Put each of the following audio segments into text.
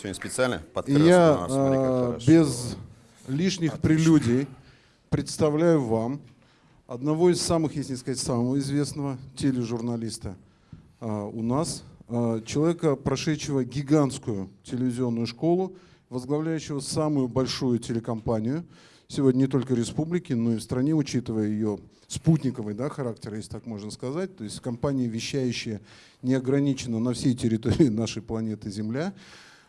Сегодня специально И подкрылся. я А, смотри, а, хорошо. без лишних прелюдий представляю вам одного из самых, если не сказать самого известного тележурналиста а, у нас, а, человека, прошедшего гигантскую телевизионную школу, возглавляющего самую большую телекомпанию сегодня не только республики, но и в стране, учитывая ее спутниковый да, характер, если так можно сказать. То есть компания, вещающая неограниченно на всей территории нашей планеты Земля.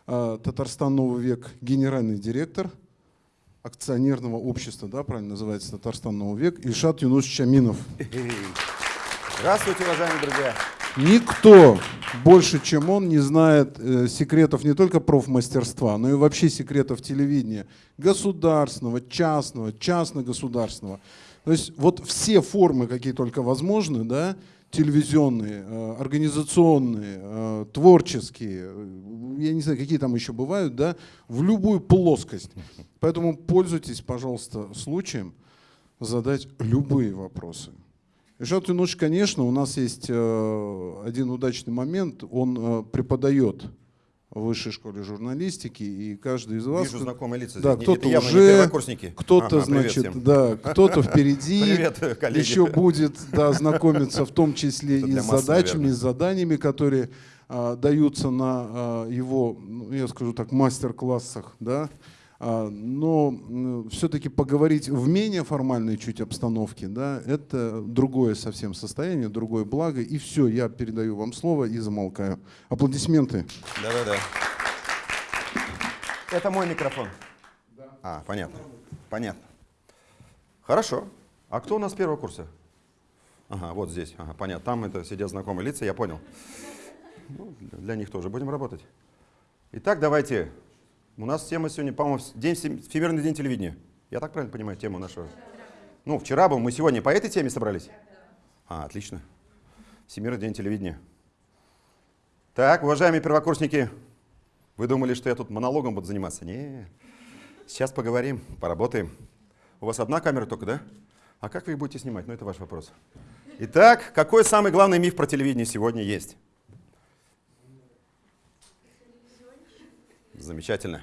А, Татарстан Новый век, генеральный директор акционерного общества, да, правильно называется Татарстан Новый век, Ильшат Юнусович Аминов. Здравствуйте, уважаемые друзья. Никто больше, чем он, не знает э, секретов не только профмастерства, но и вообще секретов телевидения. Государственного, частного, частно-государственного. То есть вот все формы, какие только возможны, да, телевизионные, э, организационные, э, творческие, э, я не знаю, какие там еще бывают, да, в любую плоскость. Поэтому пользуйтесь, пожалуйста, случаем задать любые вопросы. Ильшат Юнуш, конечно, у нас есть один удачный момент. Он преподает в высшей школе журналистики, и каждый из вас... Вижу знакомые лица. Да, кто-то уже, кто-то, Ага, значит, всем. да, кто-то впереди, Привет, коллеги. еще будет да, знакомиться в том числе Это и с масс, задачами, наверное. с заданиями, которые а, даются на а, его, ну, я скажу так, мастер-классах, да, но все-таки поговорить в менее формальной чуть обстановке, да, это другое совсем состояние, другое благо, и все, я передаю вам слово и замолкаю. Аплодисменты. Да-да-да. Это мой микрофон. А, понятно. Понятно. Хорошо. А кто у нас первого курса? Ага, вот здесь. Ага, понятно. Там это сидят знакомые лица, я понял. Ну, для них тоже будем работать. Итак, давайте. У нас тема сегодня, по-моему, день, всем- Всемирный день телевидения. Я так правильно понимаю тему нашего? Ну, вчера был, мы сегодня по этой теме собрались? А, отлично. Всемирный день телевидения. Так, уважаемые первокурсники, вы думали, что я тут монологом буду заниматься? Не, сейчас поговорим, поработаем. У вас одна камера только, да? А как вы их будете снимать? Ну, это ваш вопрос. Итак, какой самый главный миф про телевидение сегодня есть? Замечательно.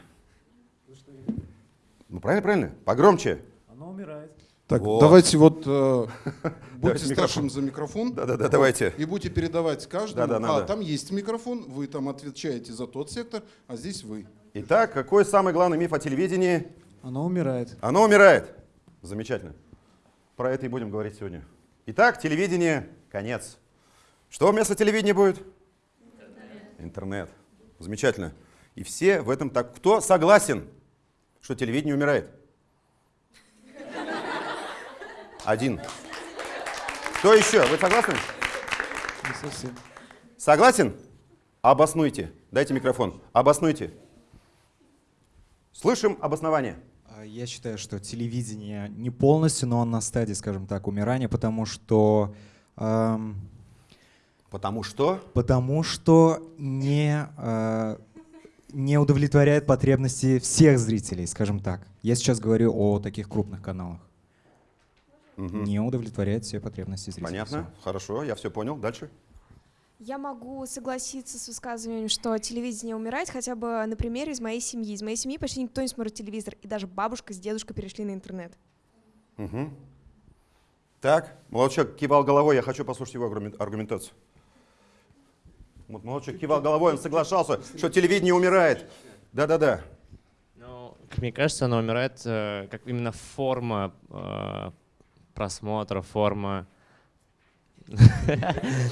Ну, правильно, правильно. Погромче. Оно умирает. Так, Вот. давайте вот э, будьте старшим за микрофон. Да-да-да, давайте. И будете передавать каждому. Да-да, а, надо. там есть микрофон, вы там отвечаете за тот сектор, а здесь вы. Итак, какой самый главный миф о телевидении? Оно умирает. Оно умирает. Замечательно. Про это и будем говорить сегодня. Итак, телевидение – конец. Что вместо телевидения будет? Интернет. Замечательно. И все в этом так... Кто согласен, что телевидение умирает? Один. Кто еще? Вы согласны? Не совсем. Согласен? Обоснуйте. Дайте микрофон. Обоснуйте. Слышим обоснование. А, Я считаю, что телевидение не полностью, но он на стадии, скажем так, умирания, потому что эм, Потому что... потому что не э, не удовлетворяет потребности всех зрителей, скажем так. Я сейчас говорю о таких крупных каналах. Мгм. Не удовлетворяет все потребности зрителей. Понятно. Хорошо, я все понял. Дальше. Я могу согласиться с высказыванием, что телевидение умирает хотя бы на примере из моей семьи. Из моей семьи почти никто не смотрит телевизор, и даже бабушка с дедушкой перешли на интернет. Мгм. Так, молодчик кивал головой, я хочу послушать его аргумен- аргументацию. Молодчик кивал головой, он соглашался, что телевидение умирает. Да-да-да. Ну, как мне кажется, она умирает э, как именно форма э, просмотра, форма...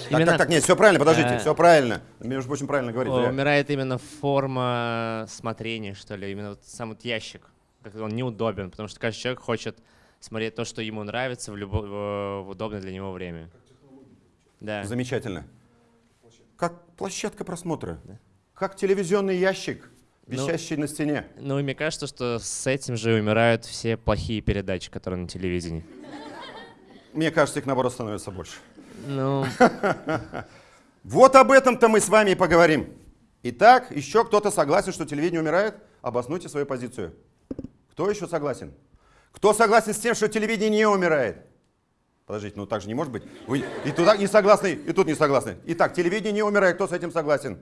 Так, так, так, нет, все правильно, подождите, э, все правильно. Между прочим, правильно говорит. Умирает именно форма смотрения, что ли, именно сам вот ящик. Как он неудобен, потому что каждый человек хочет смотреть то, что ему нравится в, любо, в удобное для него время. Да. Замечательно. Как площадка просмотра, как телевизионный ящик, Ну, висящий на стене. Ну, мне кажется, что с этим же умирают все плохие передачи, которые на телевидении. Мне кажется, их наоборот становится больше. Ну, Вот об этом-то мы с вами и поговорим. Итак, еще кто-то согласен, что телевидение умирает? Обоснуйте свою позицию. Кто еще согласен? Кто согласен с тем, что телевидение не умирает? Подождите, ну так же не может быть. Вы и туда не согласны, и тут не согласны. Итак, телевидение не умирает. Кто с этим согласен?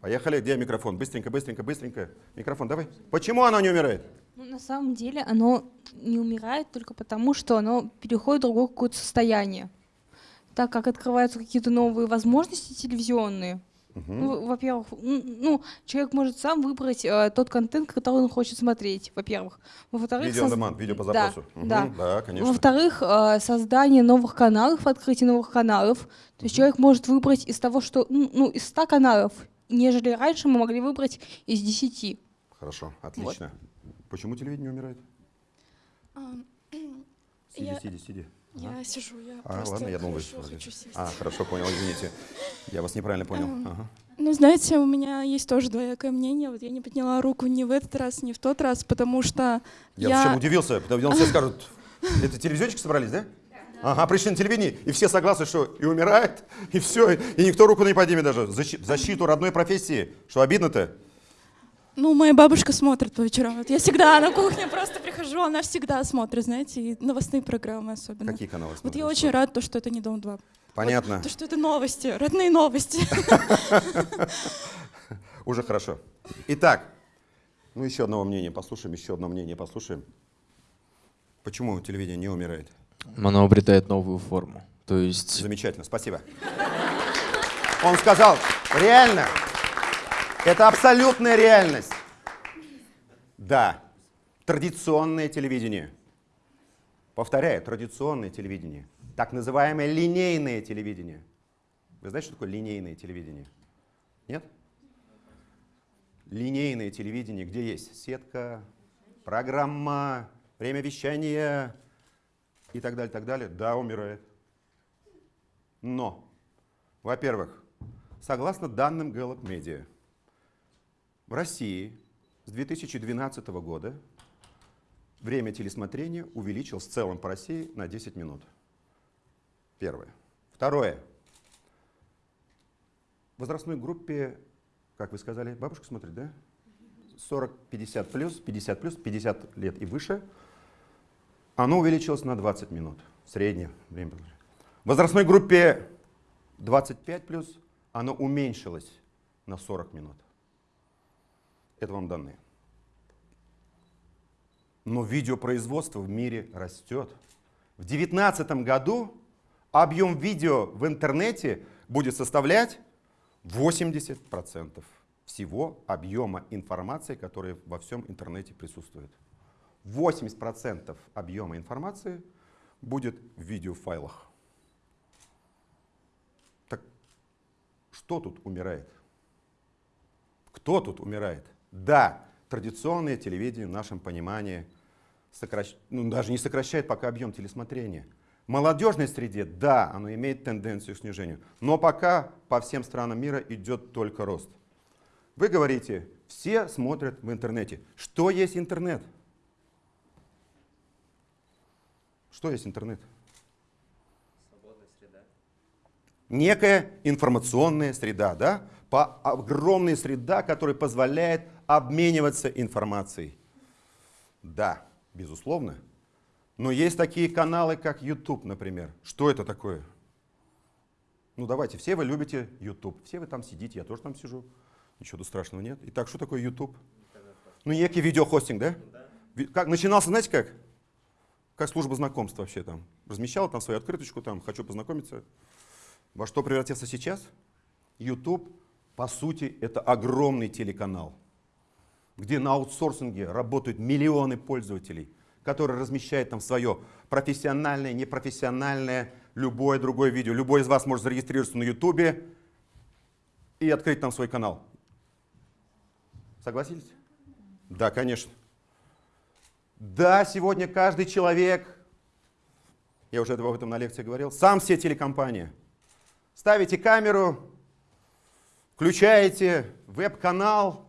Поехали. Где микрофон? Быстренько, быстренько, быстренько. Микрофон, давай. Почему оно не умирает? Ну, на самом деле оно не умирает только потому, что оно переходит в другое какое-то состояние. Так как открываются какие-то новые возможности телевизионные, ну, во-первых, ну, человек может сам выбрать э, тот контент, который он хочет смотреть, во-первых. Во-вторых, Видео соз- видео по Да, запросу. Мгм, да. Да, конечно. Во-вторых, э, создание новых каналов, открытие новых каналов. То есть человек может выбрать из того, что, ну, ну, из 100 каналов, нежели раньше мы могли выбрать из 10. Хорошо, отлично. Почему телевидение умирает? Сиди, Я- сиди, сиди. Я сижу, я А, просто ладно, я думал, хорошо вы- хочу сесть. А, хорошо, понял, извините. Я вас неправильно понял. Ага. Ну, знаете, у меня есть тоже двоякое мнение. Вот я не подняла руку ни в этот раз, ни в тот раз, потому что Я, я... причем удивился, потому что все скажут, это телевизионщики собрались, да? Ага, пришли на телевидение, и все согласны, что и умирает, и все, и никто руку не поднимет даже. Защи- защиту родной профессии. Что обидно-то? Ну, моя бабушка смотрит по вечерам. Вот я всегда на кухне просто прихожу, она всегда смотрит, знаете, и новостные программы особенно. Какие каналы Вот смотришь? я очень рада, то, что это не Дом-2. Понятно. То, что это новости, родные новости. Уже хорошо. Итак, ну еще одного мнения послушаем, еще одно мнение послушаем. Почему телевидение не умирает? Оно обретает новую форму. То есть Замечательно, спасибо. Он сказал, реально, это абсолютная реальность. Да, традиционное телевидение. Повторяю, традиционное телевидение. Так называемое линейное телевидение. Вы знаете, что такое линейное телевидение? Нет? Линейное телевидение, где есть сетка, программа, время вещания и так далее, так далее, да, умирает. Но, во-первых, согласно данным Gallup Media, в России с 2012 года время телесмотрения увеличилось в целом по России на 10 минут. Первое. Второе. В возрастной группе, как вы сказали, бабушка смотрит, да? 40-50 плюс, 50 плюс, 50 лет и выше, оно увеличилось на 20 минут. Среднее время. В возрастной группе 25 плюс оно уменьшилось на 40 минут. Это вам данные. Но видеопроизводство в мире растет. В 2019 году объем видео в интернете будет составлять 80% всего объема информации, которая во всем интернете присутствует. 80% объема информации будет в видеофайлах. Так что тут умирает? Кто тут умирает? Да, традиционное телевидение в нашем понимании сокращ- ну, даже не сокращает пока объем телесмотрения. В молодежной среде, да, оно имеет тенденцию к снижению, но пока по всем странам мира идет только рост. Вы говорите, все смотрят в интернете. Что есть интернет? Что есть интернет? Некая информационная среда, да? По огромная среда, которая позволяет обмениваться информацией. Да, безусловно. Но есть такие каналы, как YouTube, например. Что это такое? Ну давайте, все вы любите YouTube, все вы там сидите, я тоже там сижу. Ничего тут страшного нет. Итак, что такое YouTube? Ну, некий видеохостинг, да? Ви- Как, начинался, знаете как? Как служба знакомств вообще там. Размещал там свою открыточку, там, хочу познакомиться. Во что превратился сейчас? YouTube, по сути, это огромный телеканал, где на аутсорсинге работают миллионы пользователей, которые размещают там свое профессиональное, непрофессиональное, любое другое видео. Любой из вас может зарегистрироваться на YouTube и открыть там свой канал. Согласились? Да, конечно. Да, сегодня каждый человек, я уже об этом на лекции говорил, сам все телекомпания. Ставите камеру, включаете веб-канал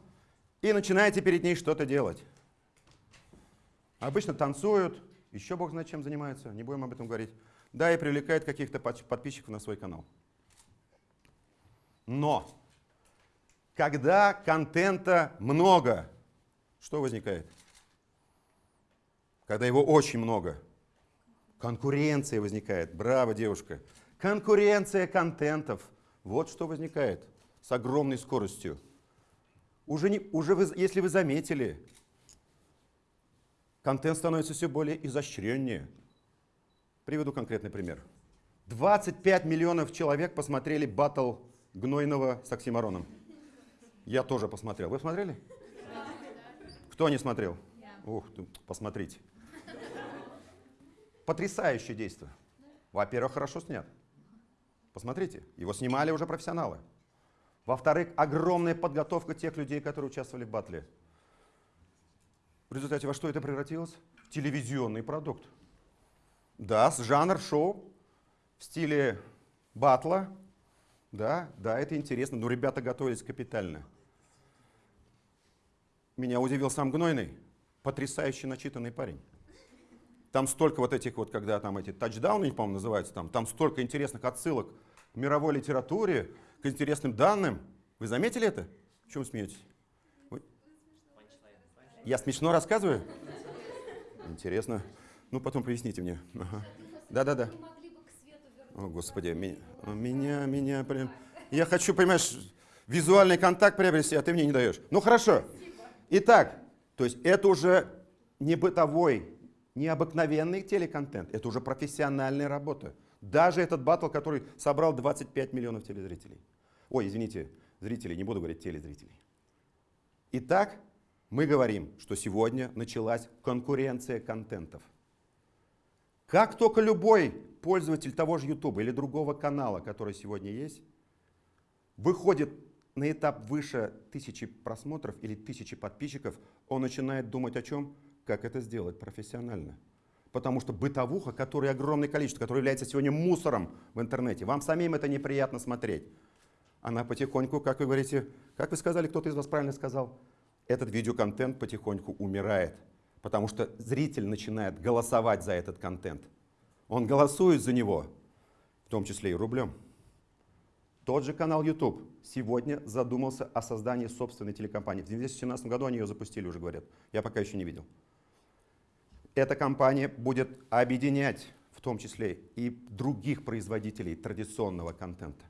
и начинаете перед ней что-то делать. Обычно танцуют, еще бог знает чем занимаются, не будем об этом говорить. Да, и привлекают каких-то подписчиков на свой канал. Но, когда контента много, что возникает? Когда его очень много, конкуренция возникает. Браво, девушка. Конкуренция контентов. Вот что возникает с огромной скоростью. Уже, не, уже вы, если вы заметили, контент становится все более изощреннее. Приведу конкретный пример. 25 миллионов человек посмотрели батл Гнойного с Оксимироном. Я тоже посмотрел. Вы смотрели? Кто не смотрел? Ух, посмотрите. Потрясающее действие. Во-первых, хорошо снят. Посмотрите, его снимали уже профессионалы. Во-вторых, огромная подготовка тех людей, которые участвовали в батле. В результате во что это превратилось? Телевизионный продукт. Да, с жанр шоу в стиле батла. Да, да, это интересно, но ребята готовились капитально. Меня удивил сам Гнойный. Потрясающе начитанный парень. Там столько вот этих вот, когда там эти тачдауны, по-моему, называются, там, там столько интересных отсылок к мировой литературе, к интересным данным. Вы заметили это? Чем смеетесь? Вы... Я смешно рассказываю? Интересно. Ну, потом поясните мне. Да-да-да. О, Господи, меня, меня, меня прям... Я хочу, понимаешь, визуальный контакт приобрести, а ты мне не даешь. Ну, хорошо. Итак, то есть это уже не бытовой, не обыкновенный телеконтент, это уже профессиональная работа. Даже этот батл, который собрал 25 миллионов телезрителей. Ой, извините, зрителей, не буду говорить телезрителей. Итак, мы говорим, что сегодня началась конкуренция контентов. Как только любой пользователь того же YouTube или другого канала, который сегодня есть, выходит на этап выше тысячи просмотров или тысячи подписчиков, он начинает думать о чем? Как это сделать профессионально. Потому что бытовуха, которая огромное количество, которая является сегодня мусором в интернете, вам самим это неприятно смотреть. Она потихоньку, как вы говорите, как вы сказали, кто-то из вас правильно сказал, этот видеоконтент потихоньку умирает. Потому что зритель начинает голосовать за этот контент. Он голосует за него, в том числе и рублем. Тот же канал YouTube сегодня задумался о создании собственной телекомпании. В 2017 году они ее запустили, уже говорят. Я пока еще не видел. Эта компания будет объединять в том числе и других производителей традиционного контента.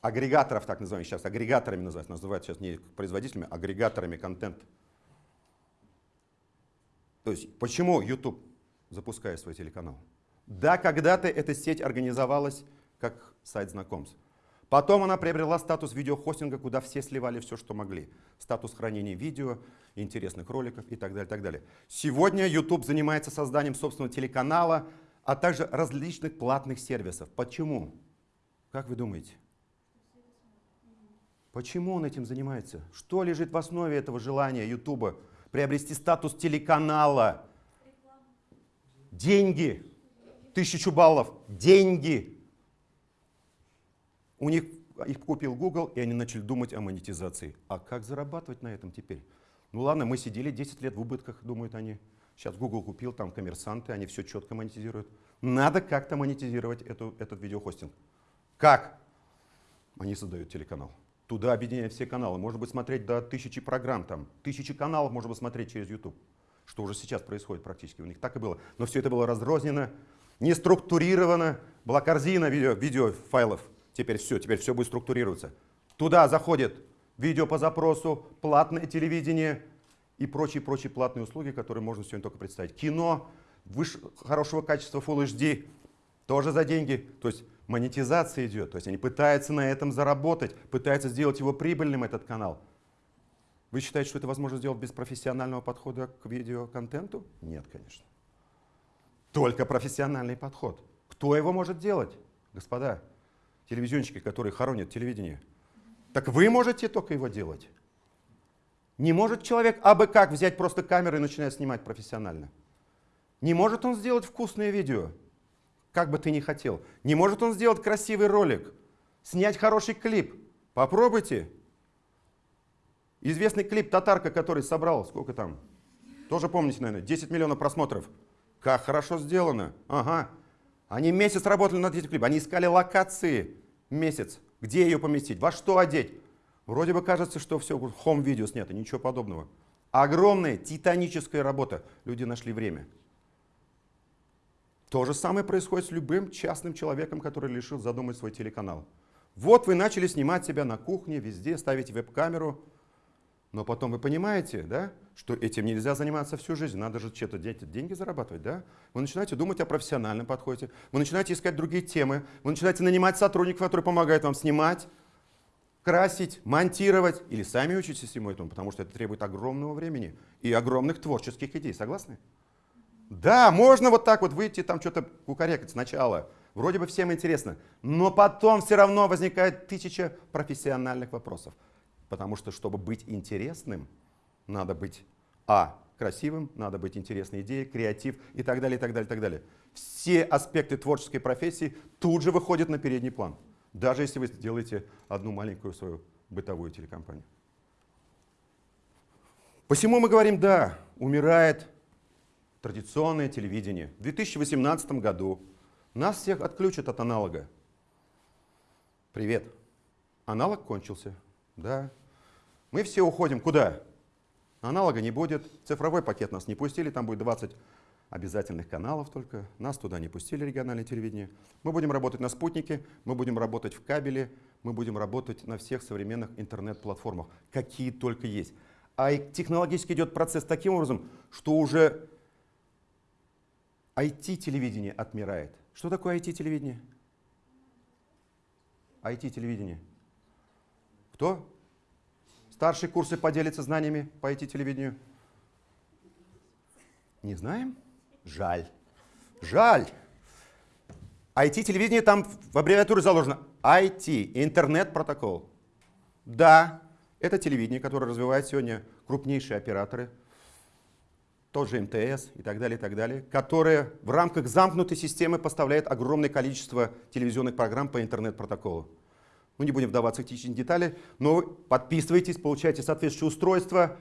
Агрегаторов, так называемых сейчас, агрегаторами называют, называют сейчас не производителями, а агрегаторами контента. То есть почему YouTube запускает свой телеканал? Да, когда-то эта сеть организовалась как сайт знакомств. Потом она приобрела статус видеохостинга, куда все сливали все, что могли. Статус хранения видео, интересных роликов и так далее. Так далее. Сегодня YouTube занимается созданием собственного телеканала, а также различных платных сервисов. Почему? Как вы думаете? Почему он этим занимается? Что лежит в основе этого желания YouTube приобрести статус телеканала? Деньги. Тысячу баллов. Деньги. У них их купил Google, и они начали думать о монетизации. А как зарабатывать на этом теперь? Ну ладно, мы сидели 10 лет в убытках, думают они. Сейчас Google купил, там коммерсанты, они все четко монетизируют. Надо как-то монетизировать эту, этот видеохостинг. Как? Они создают телеканал. Туда объединяют все каналы. Можно быть смотреть до тысячи программ, там, тысячи каналов можно смотреть через YouTube. Что уже сейчас происходит практически. У них так и было. Но все это было разрознено, не структурировано. Была корзина видео, видео файлов. Теперь все, теперь все будет структурироваться. Туда заходит видео по запросу, платное телевидение и прочие-прочие платные услуги, которые можно сегодня только представить. Кино выше, хорошего качества Full HD, тоже за деньги. То есть монетизация идет, то есть они пытаются на этом заработать, пытаются сделать его прибыльным, этот канал. Вы считаете, что это возможно сделать без профессионального подхода к видеоконтенту? Нет, конечно. Только профессиональный подход. Кто его может делать, господа? Телевизионщики, которые хоронят телевидение. Так вы можете только его делать. Не может человек абы как взять просто камеру и начинать снимать профессионально. Не может он сделать вкусное видео, как бы ты ни хотел. Не может он сделать красивый ролик, снять хороший клип. Попробуйте. Известный клип «Татарка», который собрал, сколько там? Тоже помните, наверное, 10 миллионов просмотров. Как хорошо сделано. Ага. Они месяц работали над этим клипом. Они искали локации месяц. Где ее поместить? Во что одеть? Вроде бы кажется, что все, хом-видео снято, ничего подобного. Огромная титаническая работа. Люди нашли время. То же самое происходит с любым частным человеком, который решил задумать свой телеканал. Вот вы начали снимать себя на кухне, везде, ставить веб-камеру. Но потом вы понимаете, да, что этим нельзя заниматься всю жизнь, надо же что-то деньги зарабатывать, да? Вы начинаете думать о профессиональном подходе, вы начинаете искать другие темы, вы начинаете нанимать сотрудников, которые помогают вам снимать, красить, монтировать, или сами учитесь всему этому, потому что это требует огромного времени и огромных творческих идей. Согласны? Да, можно вот так вот выйти, там что-то кукарекать сначала. Вроде бы всем интересно. Но потом все равно возникает тысяча профессиональных вопросов. Потому что, чтобы быть интересным, надо быть, а, красивым, надо быть интересной идеей, креатив и так далее, и так далее, и так далее. Все аспекты творческой профессии тут же выходят на передний план. Даже если вы сделаете одну маленькую свою бытовую телекомпанию. Посему мы говорим, да, умирает традиционное телевидение. В 2018 году нас всех отключат от аналога. Привет. Аналог кончился. Да, мы все уходим куда? Аналога не будет, цифровой пакет нас не пустили, там будет 20 обязательных каналов только. Нас туда не пустили, региональное телевидение. Мы будем работать на спутнике, мы будем работать в кабеле, мы будем работать на всех современных интернет-платформах, какие только есть. А технологически идет процесс таким образом, что уже IT-телевидение отмирает. Что такое IT-телевидение? IT-телевидение. Кто? Старшие курсы поделятся знаниями по IT-телевидению? Не знаем? Жаль. Жаль. IT-телевидение там в аббревиатуре заложено. IT, интернет-протокол. Да, это телевидение, которое развивают сегодня крупнейшие операторы, тот же МТС и так далее, и так далее, которые в рамках замкнутой системы поставляют огромное количество телевизионных программ по интернет-протоколу. Ну, не будем вдаваться в технические детали, но подписывайтесь, получайте соответствующее устройство,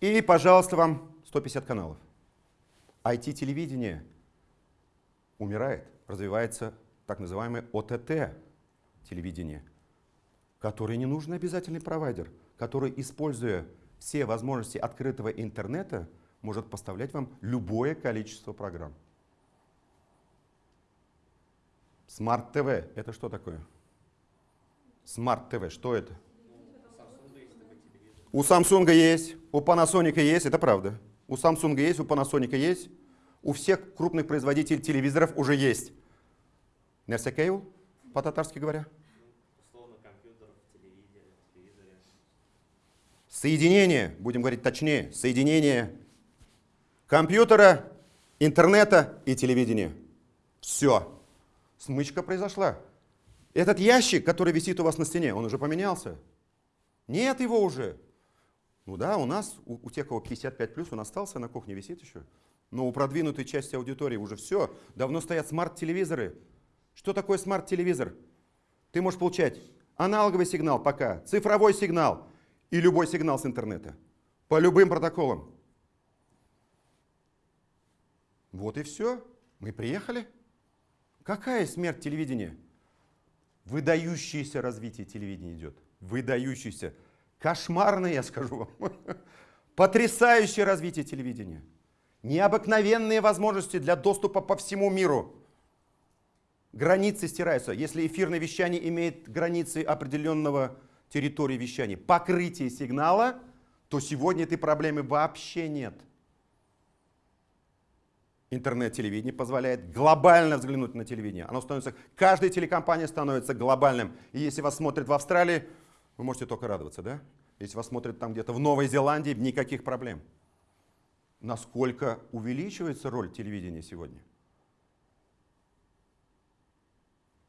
и, пожалуйста, вам 150 каналов. IT-телевидение умирает, развивается так называемое ОТТ-телевидение, которое не нужен обязательный провайдер, который, используя все возможности открытого интернета, может поставлять вам любое количество программ. Смарт ТВ – это что такое? Smart TV, что это? У Samsung есть, у Panasonic есть, это правда. У Samsung есть, у Panasonic есть, у всех крупных производителей телевизоров уже есть. Нерсе Кейл, по-татарски говоря? Соединение, будем говорить точнее, соединение компьютера, интернета и телевидения. Все. Смычка произошла. Этот ящик, который висит у вас на стене, он уже поменялся? Нет его уже. Ну да, у нас, у, у тех, кого 55+, плюс, он остался, на кухне висит еще. Но у продвинутой части аудитории уже все. Давно стоят смарт-телевизоры. Что такое смарт-телевизор? Ты можешь получать аналоговый сигнал пока, цифровой сигнал и любой сигнал с интернета. По любым протоколам. Вот и все. Мы приехали. Какая смерть телевидения? Выдающееся развитие телевидения идет. Выдающееся. Кошмарное, я скажу вам. Потрясающее развитие телевидения. Необыкновенные возможности для доступа по всему миру. Границы стираются. Если эфирное вещание имеет границы определенного территории вещания, покрытие сигнала, то сегодня этой проблемы вообще нет. Интернет-телевидение позволяет глобально взглянуть на телевидение. Оно становится, каждая телекомпания становится глобальным. И если вас смотрят в Австралии, вы можете только радоваться, да? Если вас смотрят там где-то в Новой Зеландии, никаких проблем. Насколько увеличивается роль телевидения сегодня?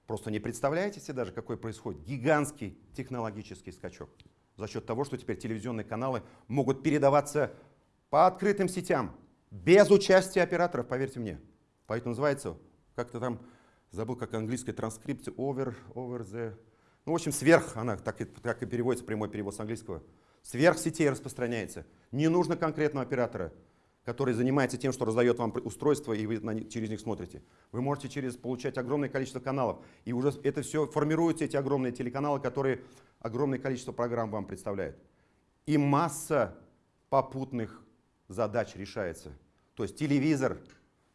Просто не представляете себе даже, какой происходит гигантский технологический скачок. За счет того, что теперь телевизионные каналы могут передаваться по открытым сетям, без участия операторов, поверьте мне. Поэтому называется, как-то там, забыл, как английская транскрипция, over, over the... Ну, в общем, сверх, она так и, так и переводится, прямой перевод с английского. Сверх сетей распространяется. Не нужно конкретного оператора, который занимается тем, что раздает вам устройство, и вы на, через них смотрите. Вы можете через получать огромное количество каналов. И уже это все формируются, эти огромные телеканалы, которые огромное количество программ вам представляют. И масса попутных задач решается. То есть телевизор,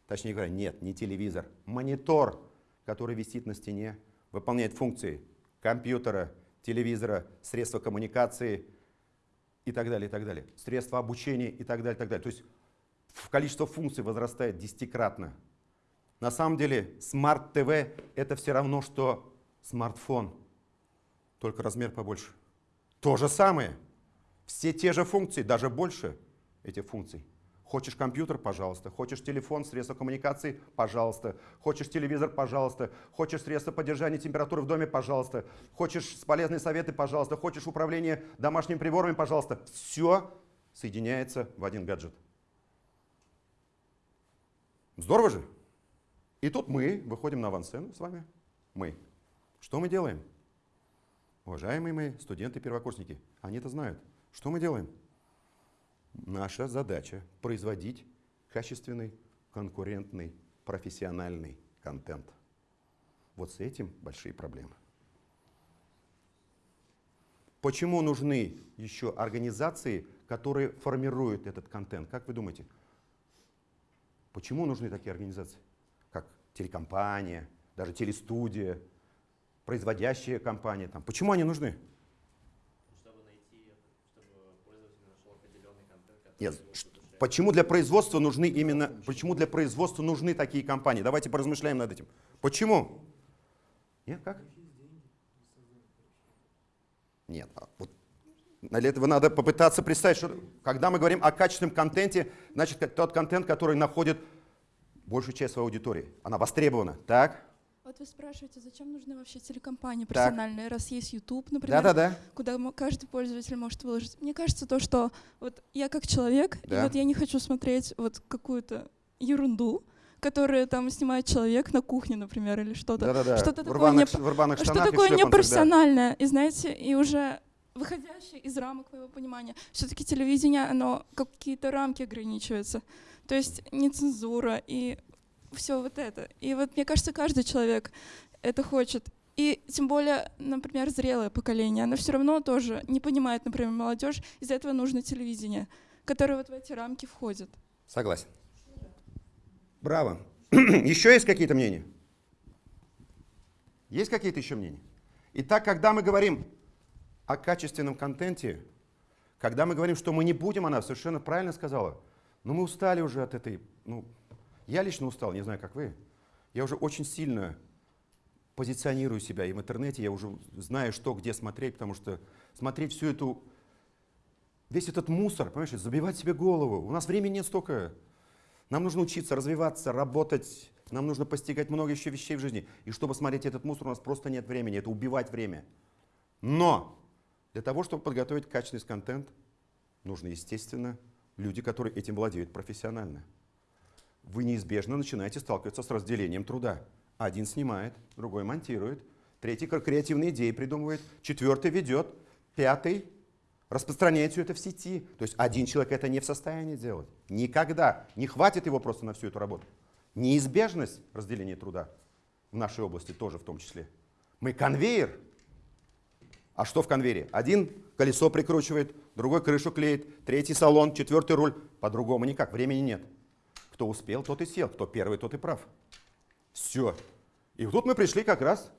точнее говоря, нет, не телевизор, монитор, который висит на стене, выполняет функции компьютера, телевизора, средства коммуникации, и так далее, и так далее. Средства обучения и так далее, и так далее. То есть количество функций возрастает десятикратно. На самом деле TV это все равно, что смартфон, только размер побольше. То же самое. Все те же функции, даже больше этих функций. Хочешь компьютер, пожалуйста. Хочешь телефон, средства коммуникации, пожалуйста. Хочешь телевизор, пожалуйста. Хочешь средства поддержания температуры в доме, пожалуйста. Хочешь полезные советы, пожалуйста. Хочешь управление домашними приборами, пожалуйста. Все соединяется в один гаджет. Здорово же? И тут мы выходим на авансцену с вами. Мы. Что мы делаем? Уважаемые мои студенты-первокурсники, они это знают. Что мы делаем? Наша задача производить качественный, конкурентный, профессиональный контент. Вот с этим большие проблемы. Почему нужны еще организации, которые формируют этот контент? Как вы думаете? Почему нужны такие организации? Как телекомпания, даже телестудия, производящая компания. Там. Почему они нужны? Нет, почему для производства нужны именно, почему для производства нужны такие компании? Давайте поразмышляем над этим. Почему? Нет, как? Нет, а вот для этого надо попытаться представить, что когда мы говорим о качественном контенте, значит тот контент, который находит большую часть своей аудитории. Она востребована, так? Вот вы спрашиваете, зачем нужны вообще телекомпании профессиональные, раз есть YouTube, например, да, да, да. куда каждый пользователь может выложить. Мне кажется, то, что вот я как человек, да. и вот я не хочу смотреть вот какую-то ерунду, которую там снимает человек на кухне, например, или что-то. Да, да, да. Что-то такое, не... что такое непрофессиональное. Да. И знаете, и уже выходящее из рамок моего понимания. Все-таки телевидение, оно какие-то рамки ограничивается. То есть не цензура и все вот это. И вот мне кажется, каждый человек это хочет. И тем более, например, зрелое поколение, оно все равно тоже не понимает, например, молодежь, из-за этого нужно телевидение, которое вот в эти рамки входит. Согласен. Браво. еще есть какие-то мнения? Есть какие-то еще мнения? Итак, когда мы говорим о качественном контенте, когда мы говорим, что мы не будем, она совершенно правильно сказала, но мы устали уже от этой, ну, я лично устал, не знаю, как вы. Я уже очень сильно позиционирую себя, и в интернете я уже знаю, что где смотреть, потому что смотреть всю эту, весь этот мусор, понимаешь, забивать себе голову. У нас времени нет столько. Нам нужно учиться, развиваться, работать, нам нужно постигать много еще вещей в жизни. И чтобы смотреть этот мусор, у нас просто нет времени, это убивать время. Но для того, чтобы подготовить качественный контент, нужно, естественно, люди, которые этим владеют профессионально вы неизбежно начинаете сталкиваться с разделением труда. Один снимает, другой монтирует, третий креативные идеи придумывает, четвертый ведет, пятый распространяет все это в сети. То есть один человек это не в состоянии делать. Никогда. Не хватит его просто на всю эту работу. Неизбежность разделения труда в нашей области тоже в том числе. Мы конвейер. А что в конвейере? Один колесо прикручивает, другой крышу клеит, третий салон, четвертый руль. По-другому никак, времени нет. Кто успел, тот и сел. Кто первый, тот и прав. Все. И тут мы пришли как раз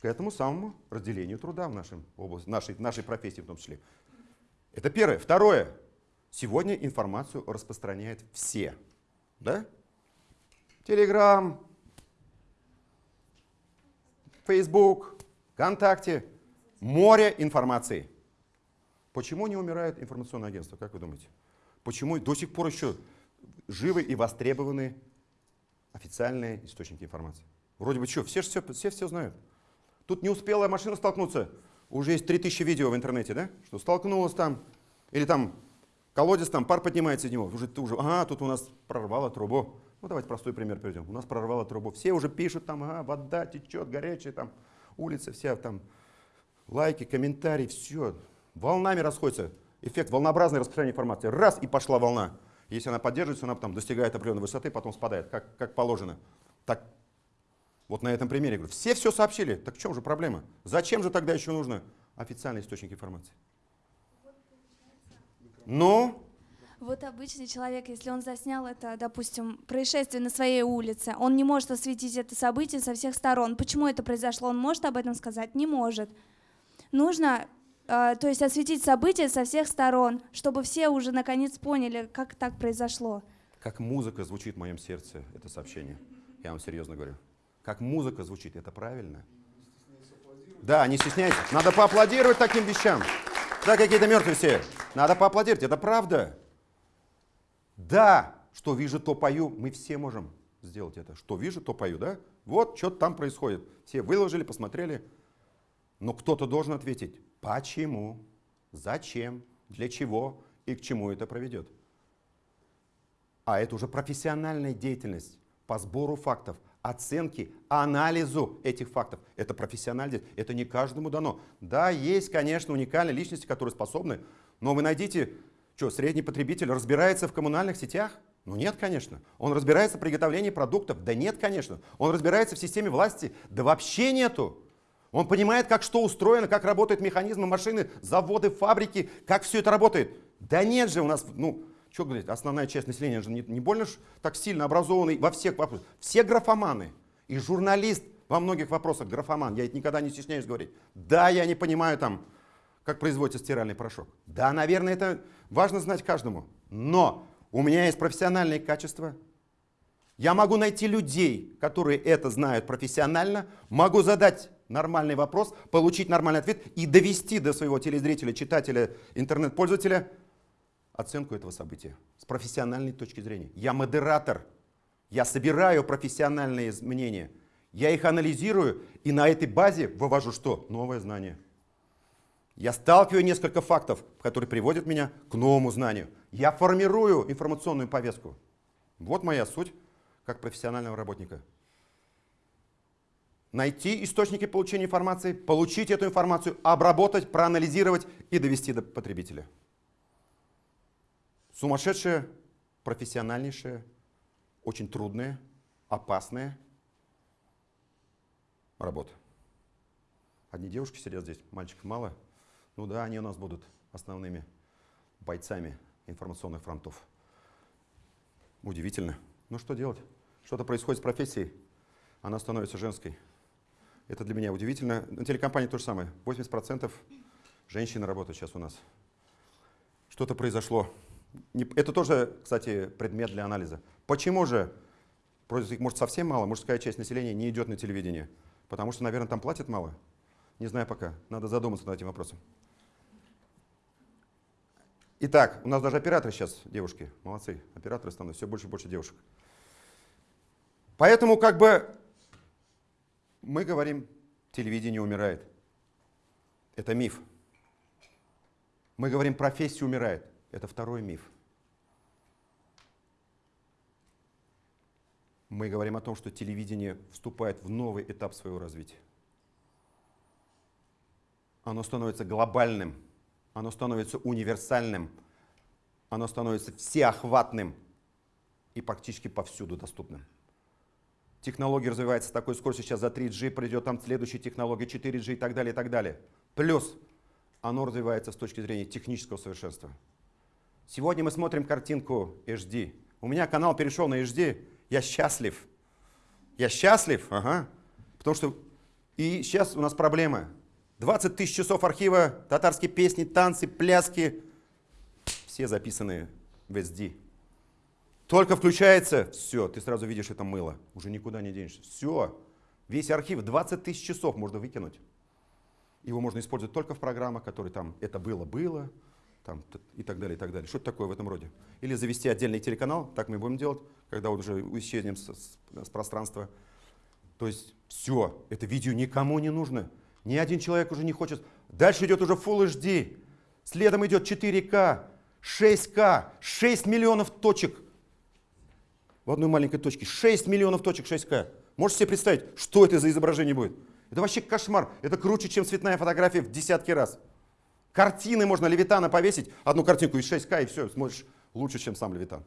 к этому самому разделению труда в нашем области, нашей, нашей профессии в том числе. Это первое. Второе. Сегодня информацию распространяют все. Да? Телеграм, Фейсбук, ВКонтакте. Море информации. Почему не умирает информационное агентство, как вы думаете? Почему до сих пор еще живы и востребованы официальные источники информации. Вроде бы что, все все, все все знают. Тут не успела машина столкнуться, уже есть 3000 видео в интернете, да? Что столкнулась там, или там колодец, там пар поднимается из него. Уже, уже, ага, тут у нас прорвало трубу. Ну давайте простой пример приведем. У нас прорвало трубу. Все уже пишут там, ага, вода течет, горячая, там улица вся, там лайки, комментарии, все. Волнами расходится. Эффект волнообразное распространение информации. Раз, и пошла волна. Если она поддерживается, она потом достигает определенной высоты, потом спадает, как, как положено. Так, вот на этом примере говорю, все все сообщили, так в чем же проблема? Зачем же тогда еще нужно официальный источник информации? Ну? Вот обычный человек, если он заснял это, допустим, происшествие на своей улице, он не может осветить это событие со всех сторон. Почему это произошло? Он может об этом сказать? Не может. Нужно то есть осветить события со всех сторон, чтобы все уже наконец поняли, как так произошло. Как музыка звучит в моем сердце, это сообщение. Я вам серьезно говорю. Как музыка звучит, это правильно. Да, не стесняйтесь. Надо поаплодировать таким вещам. Да, какие-то мертвые все. Надо поаплодировать, это правда. Да, что вижу, то пою. Мы все можем сделать это. Что вижу, то пою, да? Вот, что-то там происходит. Все выложили, посмотрели. Но кто-то должен ответить, почему, зачем, для чего и к чему это проведет. А это уже профессиональная деятельность по сбору фактов, оценке, анализу этих фактов. Это профессиональность, это не каждому дано. Да, есть, конечно, уникальные личности, которые способны, но вы найдите, что, средний потребитель разбирается в коммунальных сетях? Ну нет, конечно. Он разбирается в приготовлении продуктов? Да нет, конечно. Он разбирается в системе власти? Да вообще нету. Он понимает, как что устроено, как работают механизмы, машины, заводы, фабрики, как все это работает. Да нет же у нас, ну, что говорить, основная часть населения же не, не больно ж так сильно образованный во всех вопросах. Все графоманы. И журналист во многих вопросах графоман. Я это никогда не стесняюсь говорить. Да, я не понимаю там, как производится стиральный порошок. Да, наверное, это важно знать каждому. Но у меня есть профессиональные качества. Я могу найти людей, которые это знают профессионально, могу задать нормальный вопрос, получить нормальный ответ и довести до своего телезрителя, читателя, интернет-пользователя оценку этого события с профессиональной точки зрения. Я модератор, я собираю профессиональные мнения, я их анализирую и на этой базе вывожу что? Новое знание. Я сталкиваю несколько фактов, которые приводят меня к новому знанию. Я формирую информационную повестку. Вот моя суть как профессионального работника. Найти источники получения информации, получить эту информацию, обработать, проанализировать и довести до потребителя. Сумасшедшая, профессиональнейшая, очень трудная, опасная работа. Одни девушки сидят здесь, мальчиков мало. Ну да, они у нас будут основными бойцами информационных фронтов. Удивительно. Ну что делать? Что-то происходит с профессией, она становится женской. Это для меня удивительно. На телекомпании то же самое. 80% женщин работают сейчас у нас. Что-то произошло. Это тоже, кстати, предмет для анализа. Почему же, может совсем мало, мужская часть населения не идет на телевидение? Потому что, наверное, там платят мало? Не знаю пока. Надо задуматься над этим вопросом. Итак, у нас даже операторы сейчас, девушки, молодцы, операторы становятся, все больше и больше девушек. Поэтому как бы мы говорим, телевидение умирает. Это миф. Мы говорим, профессия умирает. Это второй миф. Мы говорим о том, что телевидение вступает в новый этап своего развития. Оно становится глобальным, оно становится универсальным, оно становится всеохватным и практически повсюду доступным. Технология развивается такой скоростью, сейчас за 3G придет там следующая технология, 4G и так далее, и так далее. Плюс оно развивается с точки зрения технического совершенства. Сегодня мы смотрим картинку HD. У меня канал перешел на HD, я счастлив. Я счастлив, ага. Потому что и сейчас у нас проблема. 20 тысяч часов архива, татарские песни, танцы, пляски. Все записаны в SD. Только включается, все, ты сразу видишь это мыло. Уже никуда не денешься. Все. Весь архив, 20 тысяч часов можно выкинуть. Его можно использовать только в программах, которые там «это было-было», там, и так далее, и так далее. Что-то такое в этом роде. Или завести отдельный телеканал, так мы будем делать, когда вот уже исчезнем с, с, с пространства. То есть все, это видео никому не нужно. Ни один человек уже не хочет. Дальше идет уже Full HD, следом идет 4К, 6К, 6 миллионов точек в одной маленькой точке. 6 миллионов точек 6К. Можете себе представить, что это за изображение будет? Это вообще кошмар. Это круче, чем цветная фотография в десятки раз. Картины можно Левитана повесить, одну картинку из 6К, и все, смотришь лучше, чем сам Левитан.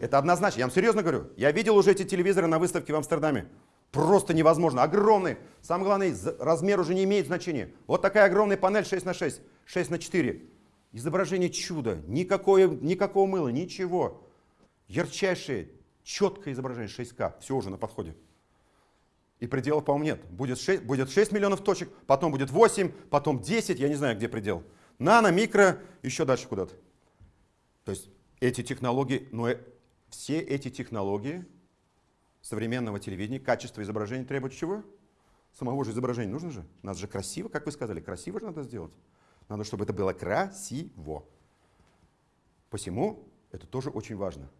Это однозначно, я вам серьезно говорю. Я видел уже эти телевизоры на выставке в Амстердаме. Просто невозможно. Огромный. Самое главное, размер уже не имеет значения. Вот такая огромная панель 6 на 6, 6 на 4. Изображение чуда. Никакое, никакого мыла, ничего. Ярчайшее, четкое изображение 6К. Все уже на подходе. И пределов, по-моему, нет. Будет 6, будет 6 миллионов точек, потом будет 8, потом 10, я не знаю, где предел. Нано, микро, еще дальше куда-то. То есть эти технологии, но э, все эти технологии современного телевидения, качество изображения требует чего? Самого же изображения нужно же. Надо же красиво, как вы сказали, красиво же надо сделать. Надо, чтобы это было красиво. Посему это тоже очень важно.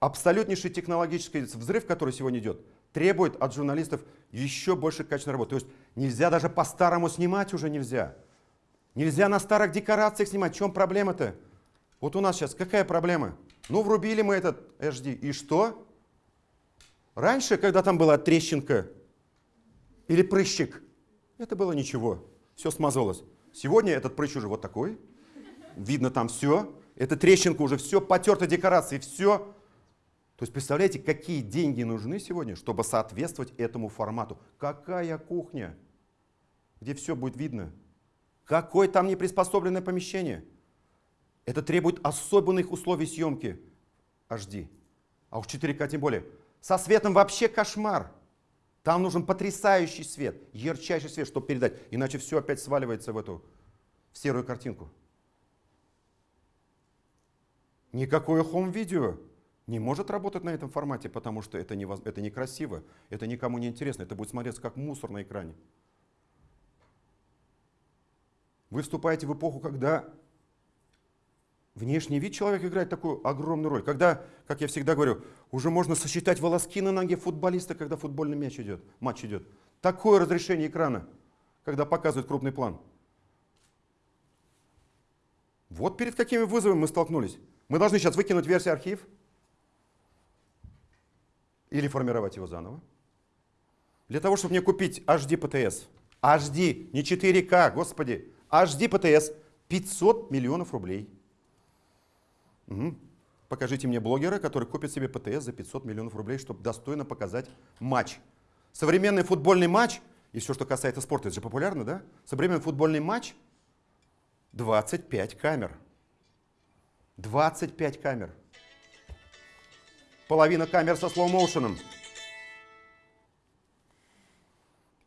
Абсолютнейший технологический взрыв, который сегодня идет, требует от журналистов еще больше качественной работы. То есть нельзя даже по-старому снимать уже нельзя. Нельзя на старых декорациях снимать. В чем проблема-то? Вот у нас сейчас какая проблема? Ну, врубили мы этот HD. И что? Раньше, когда там была трещинка или прыщик, это было ничего. Все смазалось. Сегодня этот прыщ уже вот такой. Видно там все. Эта трещинка уже все, потерта декорации, все. То есть представляете, какие деньги нужны сегодня, чтобы соответствовать этому формату. Какая кухня, где все будет видно. Какое там неприспособленное помещение. Это требует особенных условий съемки HD. А уж 4К тем более. Со светом вообще кошмар. Там нужен потрясающий свет, ярчайший свет, чтобы передать. Иначе все опять сваливается в эту в серую картинку. Никакое хом-видео не может работать на этом формате, потому что это, невоз... это некрасиво, это никому не интересно, это будет смотреться как мусор на экране. Вы вступаете в эпоху, когда Внешний вид человека играет такую огромную роль. Когда, как я всегда говорю, уже можно сосчитать волоски на ноге футболиста, когда футбольный мяч идет, матч идет. Такое разрешение экрана, когда показывают крупный план. Вот перед какими вызовами мы столкнулись. Мы должны сейчас выкинуть версию архив или формировать его заново. Для того, чтобы мне купить HD PTS, HD, не 4К, господи, HD PTS, 500 миллионов рублей – Угу. Покажите мне блогера, который купит себе ПТС за 500 миллионов рублей, чтобы достойно показать матч. Современный футбольный матч, и все, что касается спорта, это же популярно, да? Современный футбольный матч 25 камер. 25 камер. Половина камер со слоу-моушеном.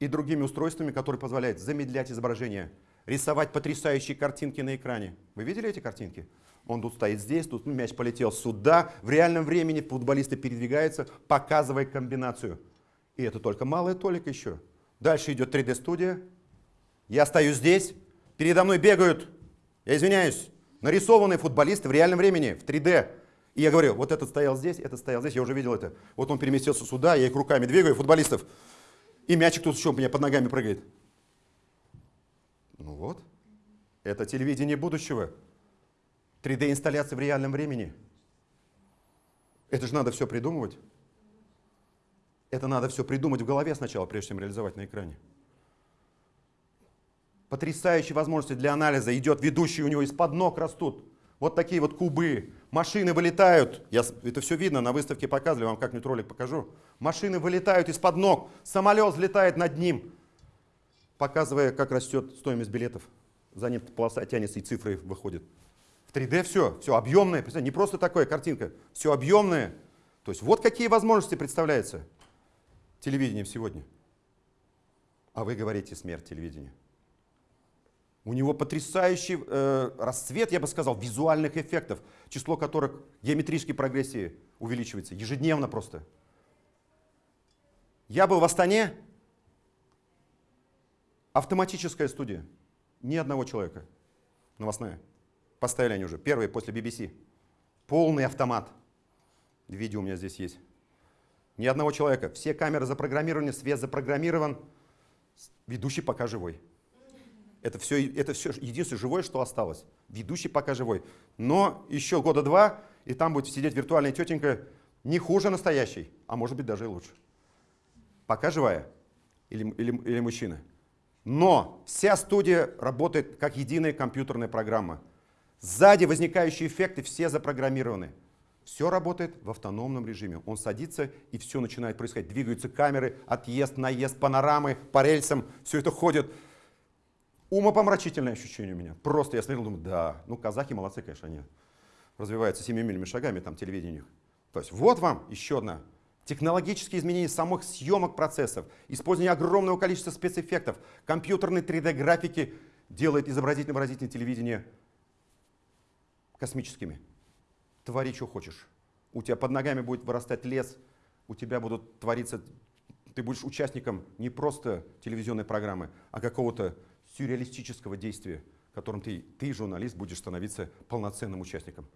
И другими устройствами, которые позволяют замедлять изображение, рисовать потрясающие картинки на экране. Вы видели эти картинки? Он тут стоит здесь, тут мяч полетел сюда. В реальном времени футболисты передвигаются, показывая комбинацию. И это только малая толика еще. Дальше идет 3D-студия. Я стою здесь, передо мной бегают, я извиняюсь, нарисованные футболисты в реальном времени, в 3D. И я говорю, вот этот стоял здесь, этот стоял здесь, я уже видел это. Вот он переместился сюда, я их руками двигаю, футболистов. И мячик тут еще у меня под ногами прыгает. Ну вот, это телевидение будущего. 3D-инсталляции в реальном времени. Это же надо все придумывать. Это надо все придумать в голове сначала, прежде чем реализовать на экране. Потрясающие возможности для анализа. Идет ведущий, у него из-под ног растут. Вот такие вот кубы. Машины вылетают. Я, это все видно, на выставке показывали, вам как-нибудь ролик покажу. Машины вылетают из-под ног. Самолет взлетает над ним, показывая, как растет стоимость билетов. За ним полоса тянется и цифры выходят. 3D все, все объемное, не просто такая картинка, все объемное. То есть вот какие возможности представляются телевидением сегодня. А вы говорите смерть телевидения. У него потрясающий э, расцвет, я бы сказал, визуальных эффектов, число которых геометрической прогрессии увеличивается ежедневно просто. Я был в Астане, автоматическая студия, ни одного человека, новостная. Поставили они уже, первые после BBC. Полный автомат. Видео у меня здесь есть. Ни одного человека. Все камеры запрограммированы, свет запрограммирован. Ведущий пока живой. Это все, это все единственное живое, что осталось. Ведущий пока живой. Но еще года два, и там будет сидеть виртуальная тетенька не хуже настоящей, а может быть даже и лучше. Пока живая. Или, или, или мужчина. Но вся студия работает как единая компьютерная программа. Сзади возникающие эффекты все запрограммированы. Все работает в автономном режиме. Он садится, и все начинает происходить. Двигаются камеры, отъезд, наезд, панорамы, по рельсам. Все это ходит. Умопомрачительное ощущение у меня. Просто я смотрел, думаю, да, ну казахи молодцы, конечно, они развиваются семимильными шагами, там телевидение. То есть вот вам еще одна Технологические изменения самых съемок процессов, использование огромного количества спецэффектов, компьютерной 3D-графики делает изобразительно-выразительное телевидение космическими. Твори, что хочешь. У тебя под ногами будет вырастать лес, у тебя будут твориться, ты будешь участником не просто телевизионной программы, а какого-то сюрреалистического действия, которым ты, ты, журналист, будешь становиться полноценным участником.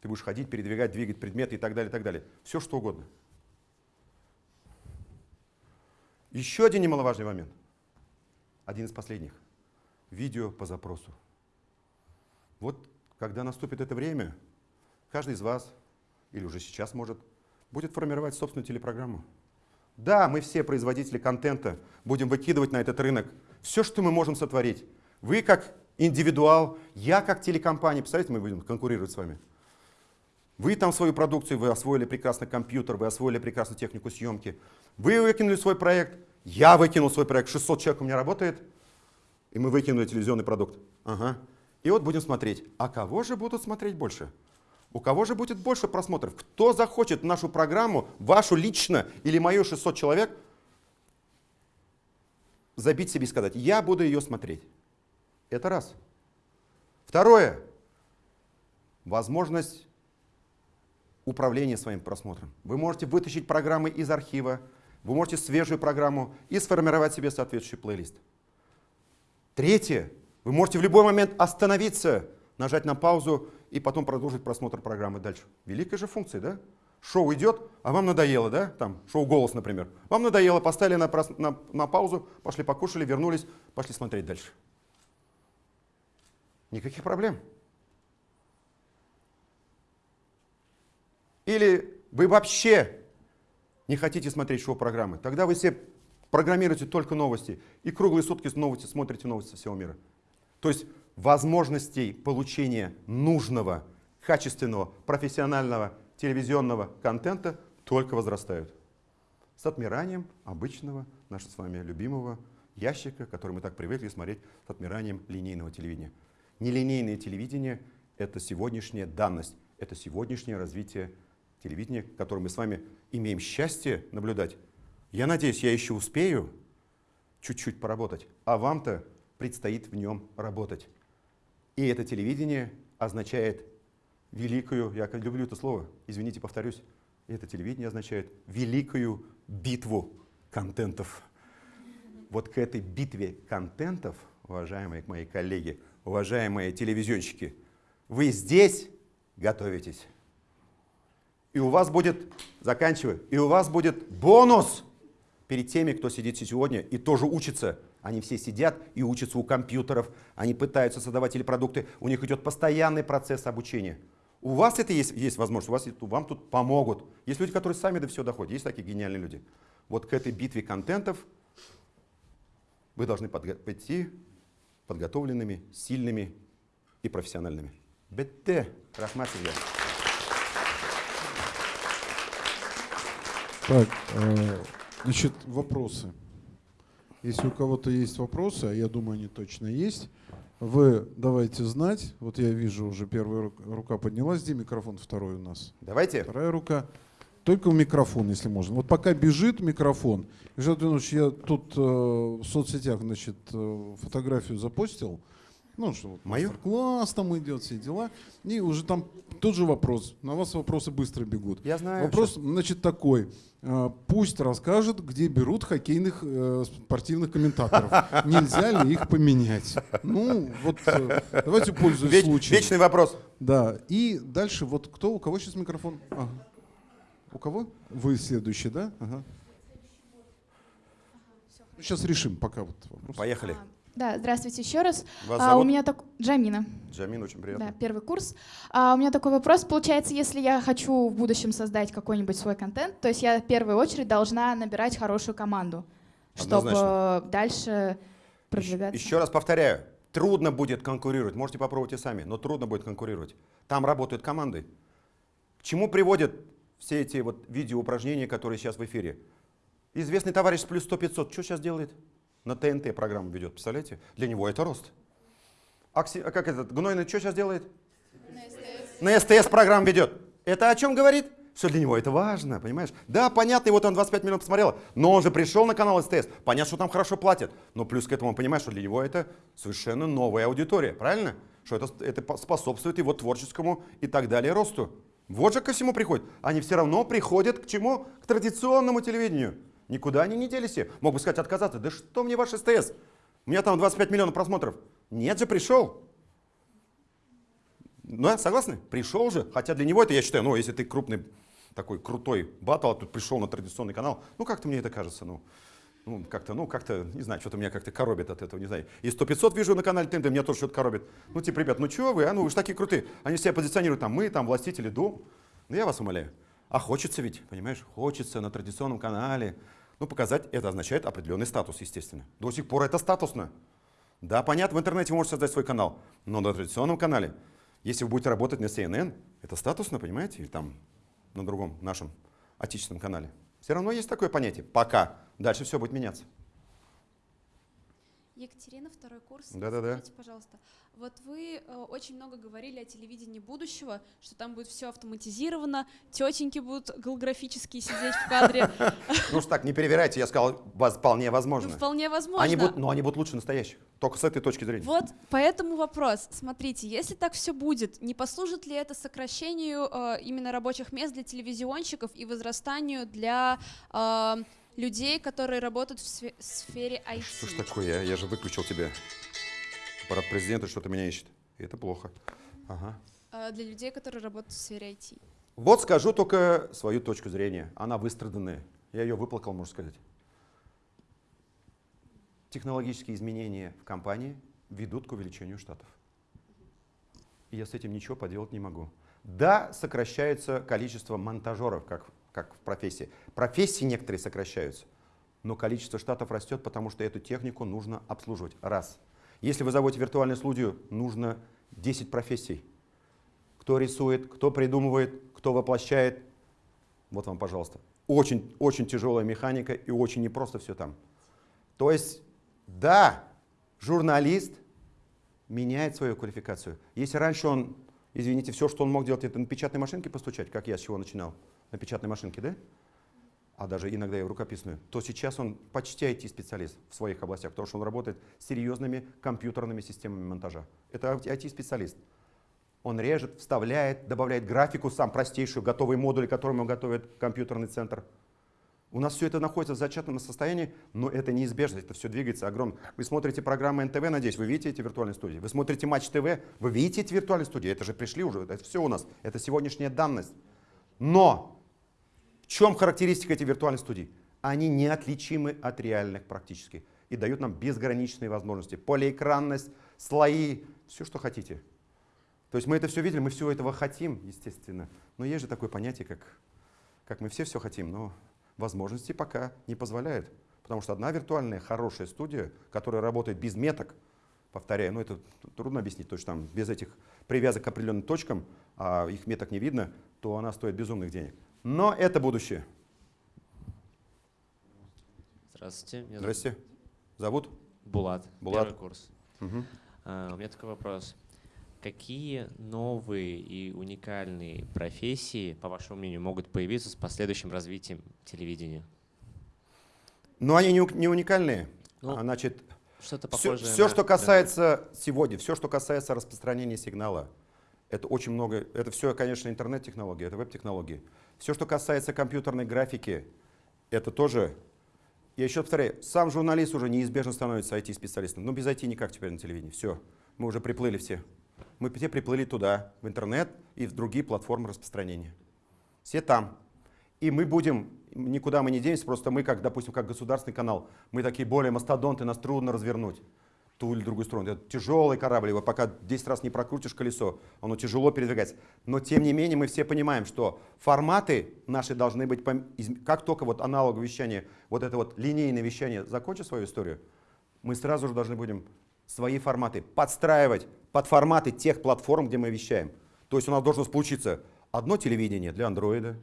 Ты будешь ходить, передвигать, двигать предметы и так далее, и так далее. Все что угодно. Еще один немаловажный момент. Один из последних. Видео по запросу. Вот когда наступит это время, каждый из вас, или уже сейчас может, будет формировать собственную телепрограмму. Да, мы все производители контента будем выкидывать на этот рынок все, что мы можем сотворить. Вы как индивидуал, я как телекомпания. Представляете, мы будем конкурировать с вами. Вы там свою продукцию, вы освоили прекрасно компьютер, вы освоили прекрасно технику съемки. Вы выкинули свой проект, я выкинул свой проект, 600 человек у меня работает, и мы выкинули телевизионный продукт. Ага. И вот будем смотреть, а кого же будут смотреть больше? У кого же будет больше просмотров? Кто захочет нашу программу, вашу лично или мою 600 человек, забить себе и сказать, я буду ее смотреть. Это раз. Второе. Возможность управления своим просмотром. Вы можете вытащить программы из архива, вы можете свежую программу и сформировать себе соответствующий плейлист. Третье. Вы можете в любой момент остановиться, нажать на паузу и потом продолжить просмотр программы дальше. Великая же функция, да? Шоу идет, а вам надоело, да? Там, шоу «Голос», например. Вам надоело, поставили на, на, на паузу, пошли покушали, вернулись, пошли смотреть дальше. Никаких проблем. Или вы вообще не хотите смотреть шоу-программы, тогда вы себе программируете только новости и круглые сутки новости смотрите новости всего мира. То есть возможностей получения нужного, качественного, профессионального телевизионного контента только возрастают. С отмиранием обычного, нашего с вами любимого ящика, который мы так привыкли смотреть, с отмиранием линейного телевидения. Нелинейное телевидение — это сегодняшняя данность, это сегодняшнее развитие телевидения, которое мы с вами имеем счастье наблюдать. Я надеюсь, я еще успею чуть-чуть поработать, а вам-то предстоит в нем работать. И это телевидение означает великую, я люблю это слово, извините, повторюсь, это телевидение означает великую битву контентов. Вот к этой битве контентов, уважаемые мои коллеги, уважаемые телевизионщики, вы здесь готовитесь. И у вас будет, заканчиваю, и у вас будет бонус перед теми, кто сидит сегодня и тоже учится. Они все сидят и учатся у компьютеров, они пытаются создавать телепродукты, у них идет постоянный процесс обучения. У вас это есть, есть возможность, у вас, вам тут помогут. Есть люди, которые сами до всего доходят, есть такие гениальные люди. Вот к этой битве контентов вы должны подго пойти подготовленными, сильными и профессиональными. Бетте, рахмат Так, э, значит, вопросы. Если у кого-то есть вопросы, а я думаю, они точно есть, вы давайте знать. Вот я вижу, уже первая рука поднялась. Где микрофон второй у нас? Давайте. Вторая рука. Только в микрофон, если можно. Вот пока бежит микрофон. Жан я тут э, в соцсетях значит, э, фотографию запостил. Ну, что вот Мою? класс там идет, все дела. И уже там тот же вопрос. На вас вопросы быстро бегут. Я знаю. Вопрос, что... значит, такой. А, пусть расскажет, где берут хоккейных э, спортивных комментаторов. Нельзя ли их поменять? Ну, вот э, давайте пользуясь Веч, случаем. Вечный вопрос. Да. И дальше вот кто? У кого сейчас микрофон? Ага. У кого? Вы следующий, да? Ага. Сейчас решим пока вот вопрос. Поехали. Да, здравствуйте еще раз. Вас а, у меня так Джамина. Джамина, очень приятно. Да, первый курс. А, у меня такой вопрос. Получается, если я хочу в будущем создать какой-нибудь свой контент, то есть я в первую очередь должна набирать хорошую команду, Однозначно. чтобы дальше продвигаться. Еще раз повторяю, трудно будет конкурировать. Можете попробовать и сами, но трудно будет конкурировать. Там работают команды. К чему приводят все эти вот видеоупражнения, которые сейчас в эфире? Известный товарищ с плюс 100-500, что сейчас делает? На ТНТ программу ведет, представляете? Для него это рост. Акси, а как этот, Гнойный что сейчас делает? На СТС. На СТС программу ведет. Это о чем говорит? что для него это важно, понимаешь? Да, понятно, и вот он 25 минут посмотрел, но он же пришел на канал СТС, понятно, что там хорошо платят, но плюс к этому он понимает, что для него это совершенно новая аудитория, правильно? Что это, это способствует его творческому и так далее росту. Вот же ко всему приходит. Они все равно приходят к чему? К традиционному телевидению. Никуда они не делись. Мог бы сказать отказаться. Да что мне ваш СТС? У меня там 25 миллионов просмотров. Нет же, пришел. Ну, согласны? Пришел же. Хотя для него это, я считаю, ну, если ты крупный, такой крутой батл, а тут пришел на традиционный канал, ну, как-то мне это кажется, ну, ну, как-то, ну, как-то, не знаю, что-то меня как-то коробит от этого, не знаю. И 100-500 вижу на канале ТНТ, меня тоже что-то коробит. Ну, типа, ребят, ну что вы, а, ну вы же такие крутые. Они себя позиционируют, там, мы, там, властители дом. Ну, я вас умоляю. А хочется ведь, понимаешь, хочется на традиционном канале. Ну, показать, это означает определенный статус, естественно. До сих пор это статусно. Да, понятно, в интернете вы можете создать свой канал, но на традиционном канале, если вы будете работать на CNN, это статусно, понимаете, или там на другом нашем отечественном канале. Все равно есть такое понятие. Пока. Дальше все будет меняться. Екатерина, второй курс. Да-да-да. Скажите, пожалуйста, вот вы э, очень много говорили о телевидении будущего, что там будет все автоматизировано, тетеньки будут голографически сидеть в кадре. Ну что так, не перевирайте, я сказал, вполне возможно. Ну, вполне возможно. Они будут, но они будут лучше настоящих, только с этой точки зрения. Вот, поэтому вопрос. Смотрите, если так все будет, не послужит ли это сокращению э, именно рабочих мест для телевизионщиков и возрастанию для э, людей, которые работают в сфере IT? Что ж такое, я, я же выключил тебя. Аппарат президента что-то меня ищет. И это плохо. Ага. А, для людей, которые работают в сфере IT. Вот скажу только свою точку зрения. Она выстраданная. Я ее выплакал, можно сказать. Технологические изменения в компании ведут к увеличению штатов. И я с этим ничего поделать не могу. Да, сокращается количество монтажеров, как, как в профессии. Профессии некоторые сокращаются, но количество штатов растет, потому что эту технику нужно обслуживать. Раз. Если вы заводите виртуальную студию, нужно 10 профессий. Кто рисует, кто придумывает, кто воплощает. Вот вам, пожалуйста. Очень, очень тяжелая механика и очень непросто все там. То есть, да, журналист меняет свою квалификацию. Если раньше он, извините, все, что он мог делать, это на печатной машинке постучать, как я с чего начинал, на печатной машинке, да? А даже иногда и в рукописную, то сейчас он почти IT-специалист в своих областях, потому что он работает с серьезными компьютерными системами монтажа. Это IT-специалист. Он режет, вставляет, добавляет графику, сам простейшую, готовые модули, которые ему готовит компьютерный центр. У нас все это находится в зачатном состоянии, но это неизбежно, это все двигается огромно. Вы смотрите программы НТВ, надеюсь, вы видите эти виртуальные студии. Вы смотрите Матч ТВ, вы видите эти виртуальные студии, это же пришли уже, это все у нас, это сегодняшняя данность. Но чем характеристика этих виртуальных студий? Они неотличимы от реальных практически и дают нам безграничные возможности. Полиэкранность, слои, все, что хотите. То есть мы это все видели, мы всего этого хотим, естественно. Но есть же такое понятие, как, как мы все все хотим, но возможности пока не позволяют. Потому что одна виртуальная хорошая студия, которая работает без меток, повторяю, ну это трудно объяснить, то есть там без этих привязок к определенным точкам, а их меток не видно, то она стоит безумных денег. Но это будущее. Здравствуйте. Меня Здравствуйте. Зовут? Булат. Булат. Первый курс. Угу. А, у меня такой вопрос. Какие новые и уникальные профессии, по вашему мнению, могут появиться с последующим развитием телевидения? Ну, они не уникальные. Ну, а, значит, что-то похожее. Все, все на... что касается сегодня, все, что касается распространения сигнала, это очень много, это все, конечно, интернет-технологии, это веб-технологии. Все, что касается компьютерной графики, это тоже, я еще повторяю, сам журналист уже неизбежно становится IT-специалистом. Но без IT никак теперь на телевидении. Все, мы уже приплыли все. Мы все приплыли туда, в интернет и в другие платформы распространения. Все там. И мы будем, никуда мы не денемся, просто мы, как, допустим, как государственный канал, мы такие более мастодонты, нас трудно развернуть ту или другую сторону. Это тяжелый корабль, его пока 10 раз не прокрутишь колесо, оно тяжело передвигается. Но тем не менее мы все понимаем, что форматы наши должны быть, как только вот аналоговое вещание, вот это вот линейное вещание закончит свою историю, мы сразу же должны будем свои форматы подстраивать под форматы тех платформ, где мы вещаем. То есть у нас должно получиться одно телевидение для андроида,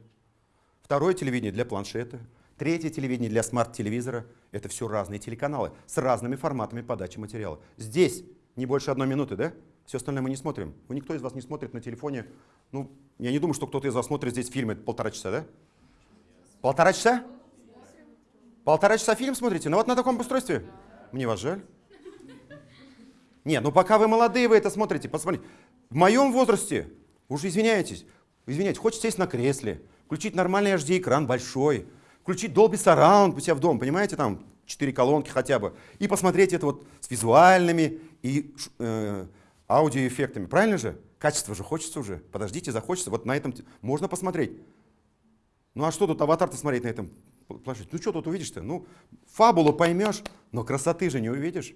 второе телевидение для планшета, Третье телевидение для смарт-телевизора – это все разные телеканалы с разными форматами подачи материала. Здесь не больше одной минуты, да? Все остальное мы не смотрим. Ну, никто из вас не смотрит на телефоне. Ну, я не думаю, что кто-то из вас смотрит здесь фильмы полтора часа, да? Полтора часа? Полтора часа фильм смотрите? Ну вот на таком устройстве? Мне вас жаль. Нет, ну пока вы молодые, вы это смотрите, посмотрите. В моем возрасте, уже извиняетесь, извиняйтесь, хочется сесть на кресле, включить нормальный HD-экран большой, включить Dolby Surround у себя в дом, понимаете, там четыре колонки хотя бы, и посмотреть это вот с визуальными и э, аудиоэффектами. Правильно же? Качество же хочется уже. Подождите, захочется. Вот на этом можно посмотреть. Ну а что тут аватар-то смотреть на этом планшете? Ну что тут увидишь-то? Ну, фабулу поймешь, но красоты же не увидишь.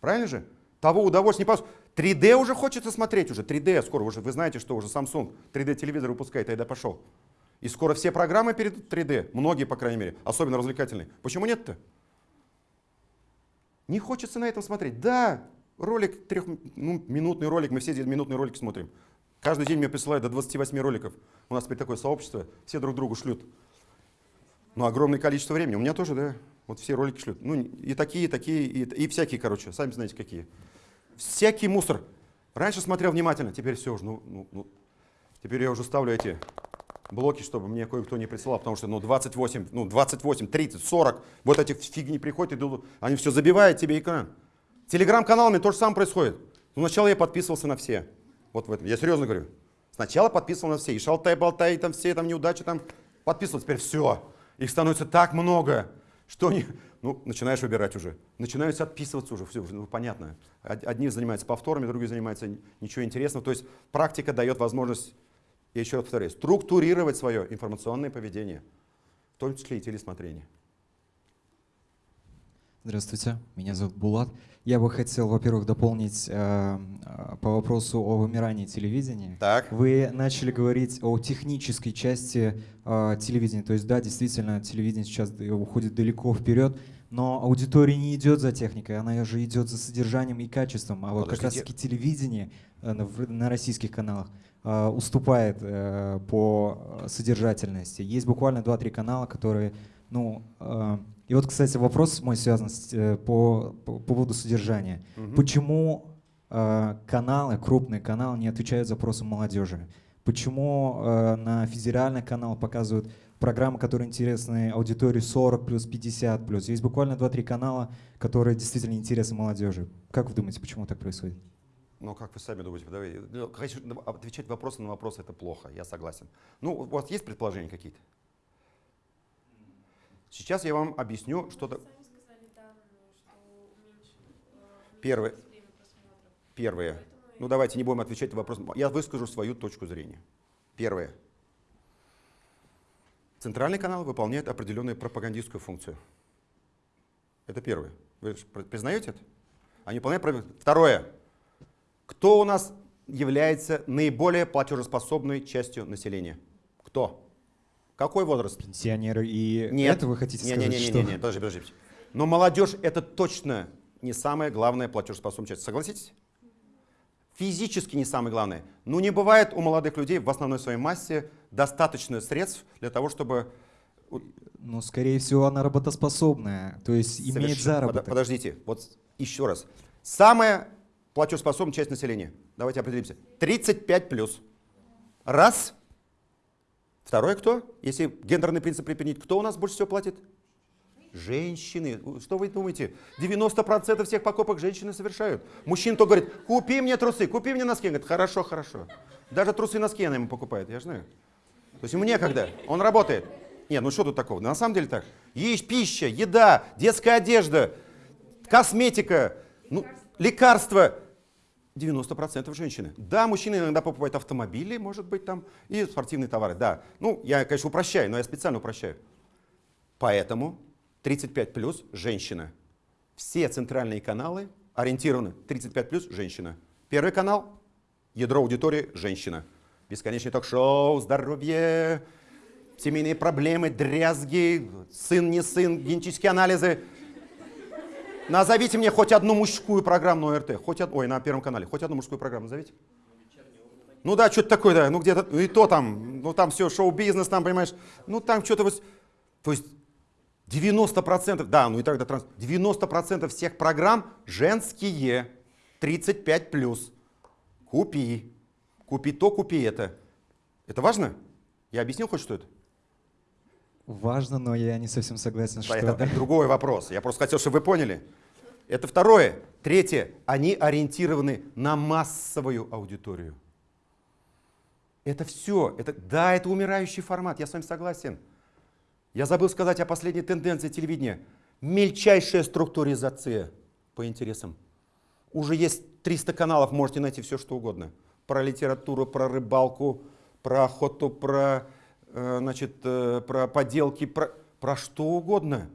Правильно же? Того удовольствия не получишь. 3D уже хочется смотреть уже. 3D скоро уже. Вы знаете, что уже Samsung 3D телевизор выпускает, а я пошел. И скоро все программы перед 3D, многие, по крайней мере, особенно развлекательные. Почему нет-то? Не хочется на этом смотреть. Да, ролик, трех, ну, ролик, мы все минутный ролик смотрим. Каждый день мне присылают до 28 роликов. У нас теперь такое сообщество, все друг другу шлют. Ну, огромное количество времени. У меня тоже, да, вот все ролики шлют. Ну, и такие, и такие, и, и всякие, короче, сами знаете какие. Всякий мусор. Раньше смотрел внимательно, теперь все уже, ну, ну, ну, теперь я уже ставлю эти блоки, чтобы мне кое-кто не присылал, потому что ну, 28, ну, 28, 30, 40, вот эти фигни приходят, идут, они все забивают тебе экран. Телеграм-каналами то же самое происходит. Ну, сначала я подписывался на все. Вот в этом. Я серьезно говорю. Сначала подписывал на все. И шалтай-болтай, там все там неудачи, там подписывал. Теперь все. Их становится так много, что они, ну, начинаешь выбирать уже. Начинаются отписываться уже. Все, ну, понятно. Одни занимаются повторами, другие занимаются ничего интересного. То есть практика дает возможность я еще раз повторяю, структурировать свое информационное поведение, в том числе и телесмотрение. Здравствуйте, меня зовут Булат. Я бы хотел, во-первых, дополнить э, э, по вопросу о вымирании телевидения. Так. Вы начали говорить о технической части э, телевидения. То есть, да, действительно, телевидение сейчас уходит далеко вперед, но аудитория не идет за техникой, она же идет за содержанием и качеством. А вот как раз-таки телевидение э, на, на российских каналах уступает э, по содержательности. Есть буквально 2-3 канала, которые, ну, э, и вот, кстати, вопрос мой связан с, э, по, по, по поводу содержания. Угу. Почему э, каналы, крупные каналы не отвечают запросам молодежи? Почему э, на федеральный канал показывают программы, которые интересны аудитории 40 плюс, 50 плюс? Есть буквально 2-3 канала, которые действительно интересны молодежи. Как вы думаете, почему так происходит? Ну, как вы сами думаете, давай, ну, отвечать вопросы на вопросы это плохо, я согласен. Ну, у вас есть предположения какие-то? Сейчас я вам объясню, что то Первое. Первое. Ну давайте не будем отвечать на вопрос. Я выскажу свою точку зрения. Первое. Центральный канал выполняет определенную пропагандистскую функцию. Это первое. Вы признаете это? Они выполняют Второе. Кто у нас является наиболее платежеспособной частью населения? Кто? Какой возраст? Пенсионеры и нет. это вы хотите нет, сказать? Нет, нет, нет, нет, подожди, подожди. Но молодежь это точно не самая главная платежеспособная часть. Согласитесь? Физически не самое главное. Но не бывает у молодых людей в основной своей массе достаточно средств для того, чтобы... Ну, скорее всего, она работоспособная, то есть Соверш... имеет заработок. Подождите, вот еще раз. Самая платежеспособная часть населения, давайте определимся, 35 плюс. Раз. Второе кто? Если гендерный принцип применить, кто у нас больше всего платит? Женщины. Что вы думаете? 90% всех покупок женщины совершают. Мужчина то говорит, купи мне трусы, купи мне носки. Он говорит, хорошо, хорошо. Даже трусы и носки она ему покупает, я знаю. То есть ему некогда, он работает. Нет, ну что тут такого? На самом деле так. Есть пища, еда, детская одежда, косметика, ну, лекарства. 90% женщины. Да, мужчины иногда покупают автомобили, может быть, там, и спортивные товары, да. Ну, я, конечно, упрощаю, но я специально упрощаю. Поэтому 35 плюс женщина. Все центральные каналы ориентированы 35 плюс женщина. Первый канал – ядро аудитории – женщина. Бесконечный ток-шоу, здоровье, семейные проблемы, дрязги, сын, не сын, генетические анализы – Назовите мне хоть одну мужскую программу на ОРТ, хоть од... ой, на Первом канале, хоть одну мужскую программу назовите. Ну да, что-то такое, да, ну где-то, ну и то там, ну там все, шоу-бизнес, там, понимаешь, ну там что-то вот, то есть 90%, да, ну и тогда транс, 90% всех программ женские, 35+. плюс. Купи. Купи то, купи это. Это важно? Я объяснил хоть что это? Важно, но я не совсем согласен, что... Это другой вопрос. Я просто хотел, чтобы вы поняли. Это второе. Третье. Они ориентированы на массовую аудиторию. Это все. Это, да, это умирающий формат, я с вами согласен. Я забыл сказать о последней тенденции телевидения. Мельчайшая структуризация по интересам. Уже есть 300 каналов, можете найти все, что угодно. Про литературу, про рыбалку, про охоту, про, э, значит, э, про поделки, про, про что угодно.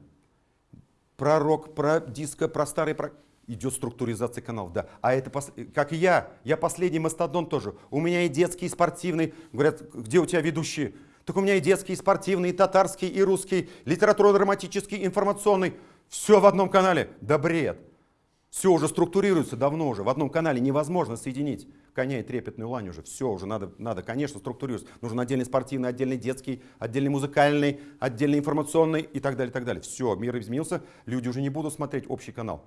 Про рок, про диско, про старый... Про... Идет структуризация каналов, да. А это, пос... как и я, я последний мастодон тоже. У меня и детский, и спортивный. Говорят, где у тебя ведущие? Так у меня и детский, и спортивный, и татарский, и русский, литературно-драматический, информационный. Все в одном канале. Да бред. Все уже структурируется давно уже. В одном канале невозможно соединить коня и трепетную лань уже. Все уже надо, надо конечно, структурировать. Нужен отдельный спортивный, отдельный детский, отдельный музыкальный, отдельный информационный и так далее, и так далее. Все, мир изменился. Люди уже не будут смотреть общий канал.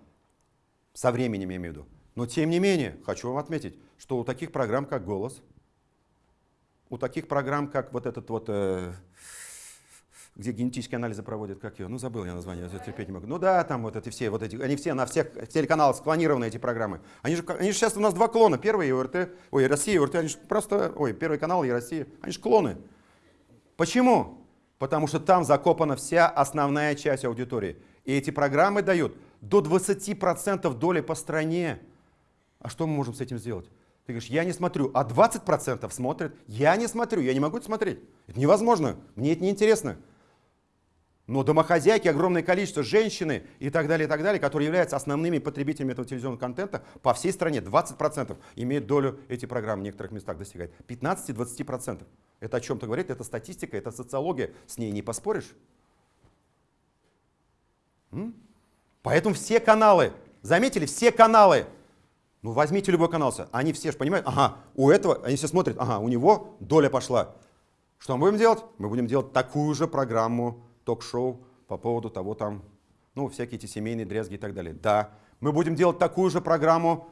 Со временем, я имею в виду. Но тем не менее, хочу вам отметить, что у таких программ, как «Голос», у таких программ, как вот этот вот... Э, где генетические анализы проводят, как ее, ну забыл я название, я терпеть не могу. Ну да, там вот эти все, вот эти, они все на всех телеканалах склонированы, эти программы. Они же, они же сейчас у нас два клона, первый и ой, Россия и они же просто, ой, первый канал и Россия, они же клоны. Почему? Потому что там закопана вся основная часть аудитории. И эти программы дают до 20% доли по стране. А что мы можем с этим сделать? Ты говоришь, я не смотрю, а 20% смотрят. Я не смотрю, я не могу это смотреть. Это невозможно, мне это неинтересно. Но домохозяйки, огромное количество женщины и так далее, и так далее, которые являются основными потребителями этого телевизионного контента, по всей стране 20% имеют долю эти программы в некоторых местах достигать. 15-20%. Это о чем-то говорит, это статистика, это социология, с ней не поспоришь. М? Поэтому все каналы, заметили, все каналы, ну возьмите любой канал, они все же понимают, ага, у этого, они все смотрят, ага, у него доля пошла. Что мы будем делать? Мы будем делать такую же программу ток-шоу по поводу того там, ну, всякие эти семейные дрязги и так далее. Да, мы будем делать такую же программу,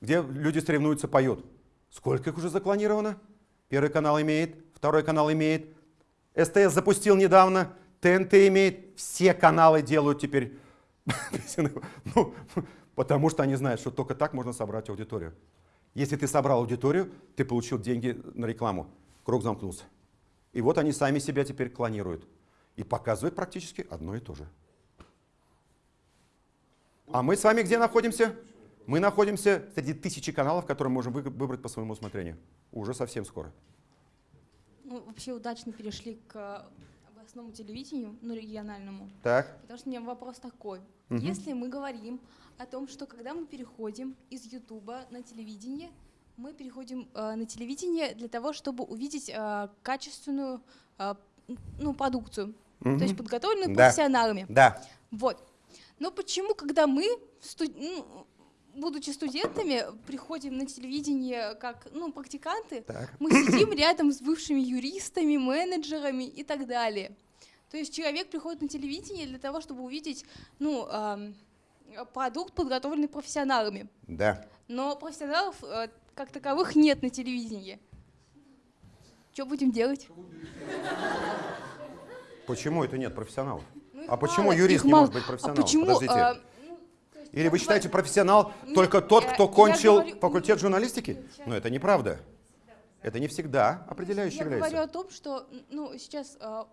где люди соревнуются, поют. Сколько их уже запланировано? Первый канал имеет, второй канал имеет, СТС запустил недавно, ТНТ имеет, все каналы делают теперь. ну, потому что они знают, что только так можно собрать аудиторию. Если ты собрал аудиторию, ты получил деньги на рекламу, круг замкнулся. И вот они сами себя теперь клонируют и показывает практически одно и то же. А мы с вами где находимся? Мы находимся среди тысячи каналов, которые можем выбрать по своему усмотрению. Уже совсем скоро. Ну, вообще удачно перешли к областному телевидению, ну, региональному. Так. Потому что у меня вопрос такой. Угу. Если мы говорим о том, что когда мы переходим из Ютуба на телевидение, мы переходим э, на телевидение для того, чтобы увидеть э, качественную э, ну, продукцию угу. то есть подготовленную да. профессионалами. Да. Вот. Но почему, когда мы, студ... ну, будучи студентами, приходим на телевидение как ну, практиканты, так. мы сидим рядом с бывшими юристами, менеджерами и так далее. То есть человек приходит на телевидение для того, чтобы увидеть ну, э, продукт, подготовленный профессионалами. Да. Но профессионалов э, как таковых нет на телевидении. Что будем делать? Почему это нет профессионалов? Ну, а почему юрист не может быть а профессионалом? А почему, Подождите. А, ну, Или вы считаете профессионал нет, только тот, кто я, кончил я говорю, факультет журналистики? Но это неправда. Это не всегда определяющее я является. Я говорю о том, что ну, сейчас э,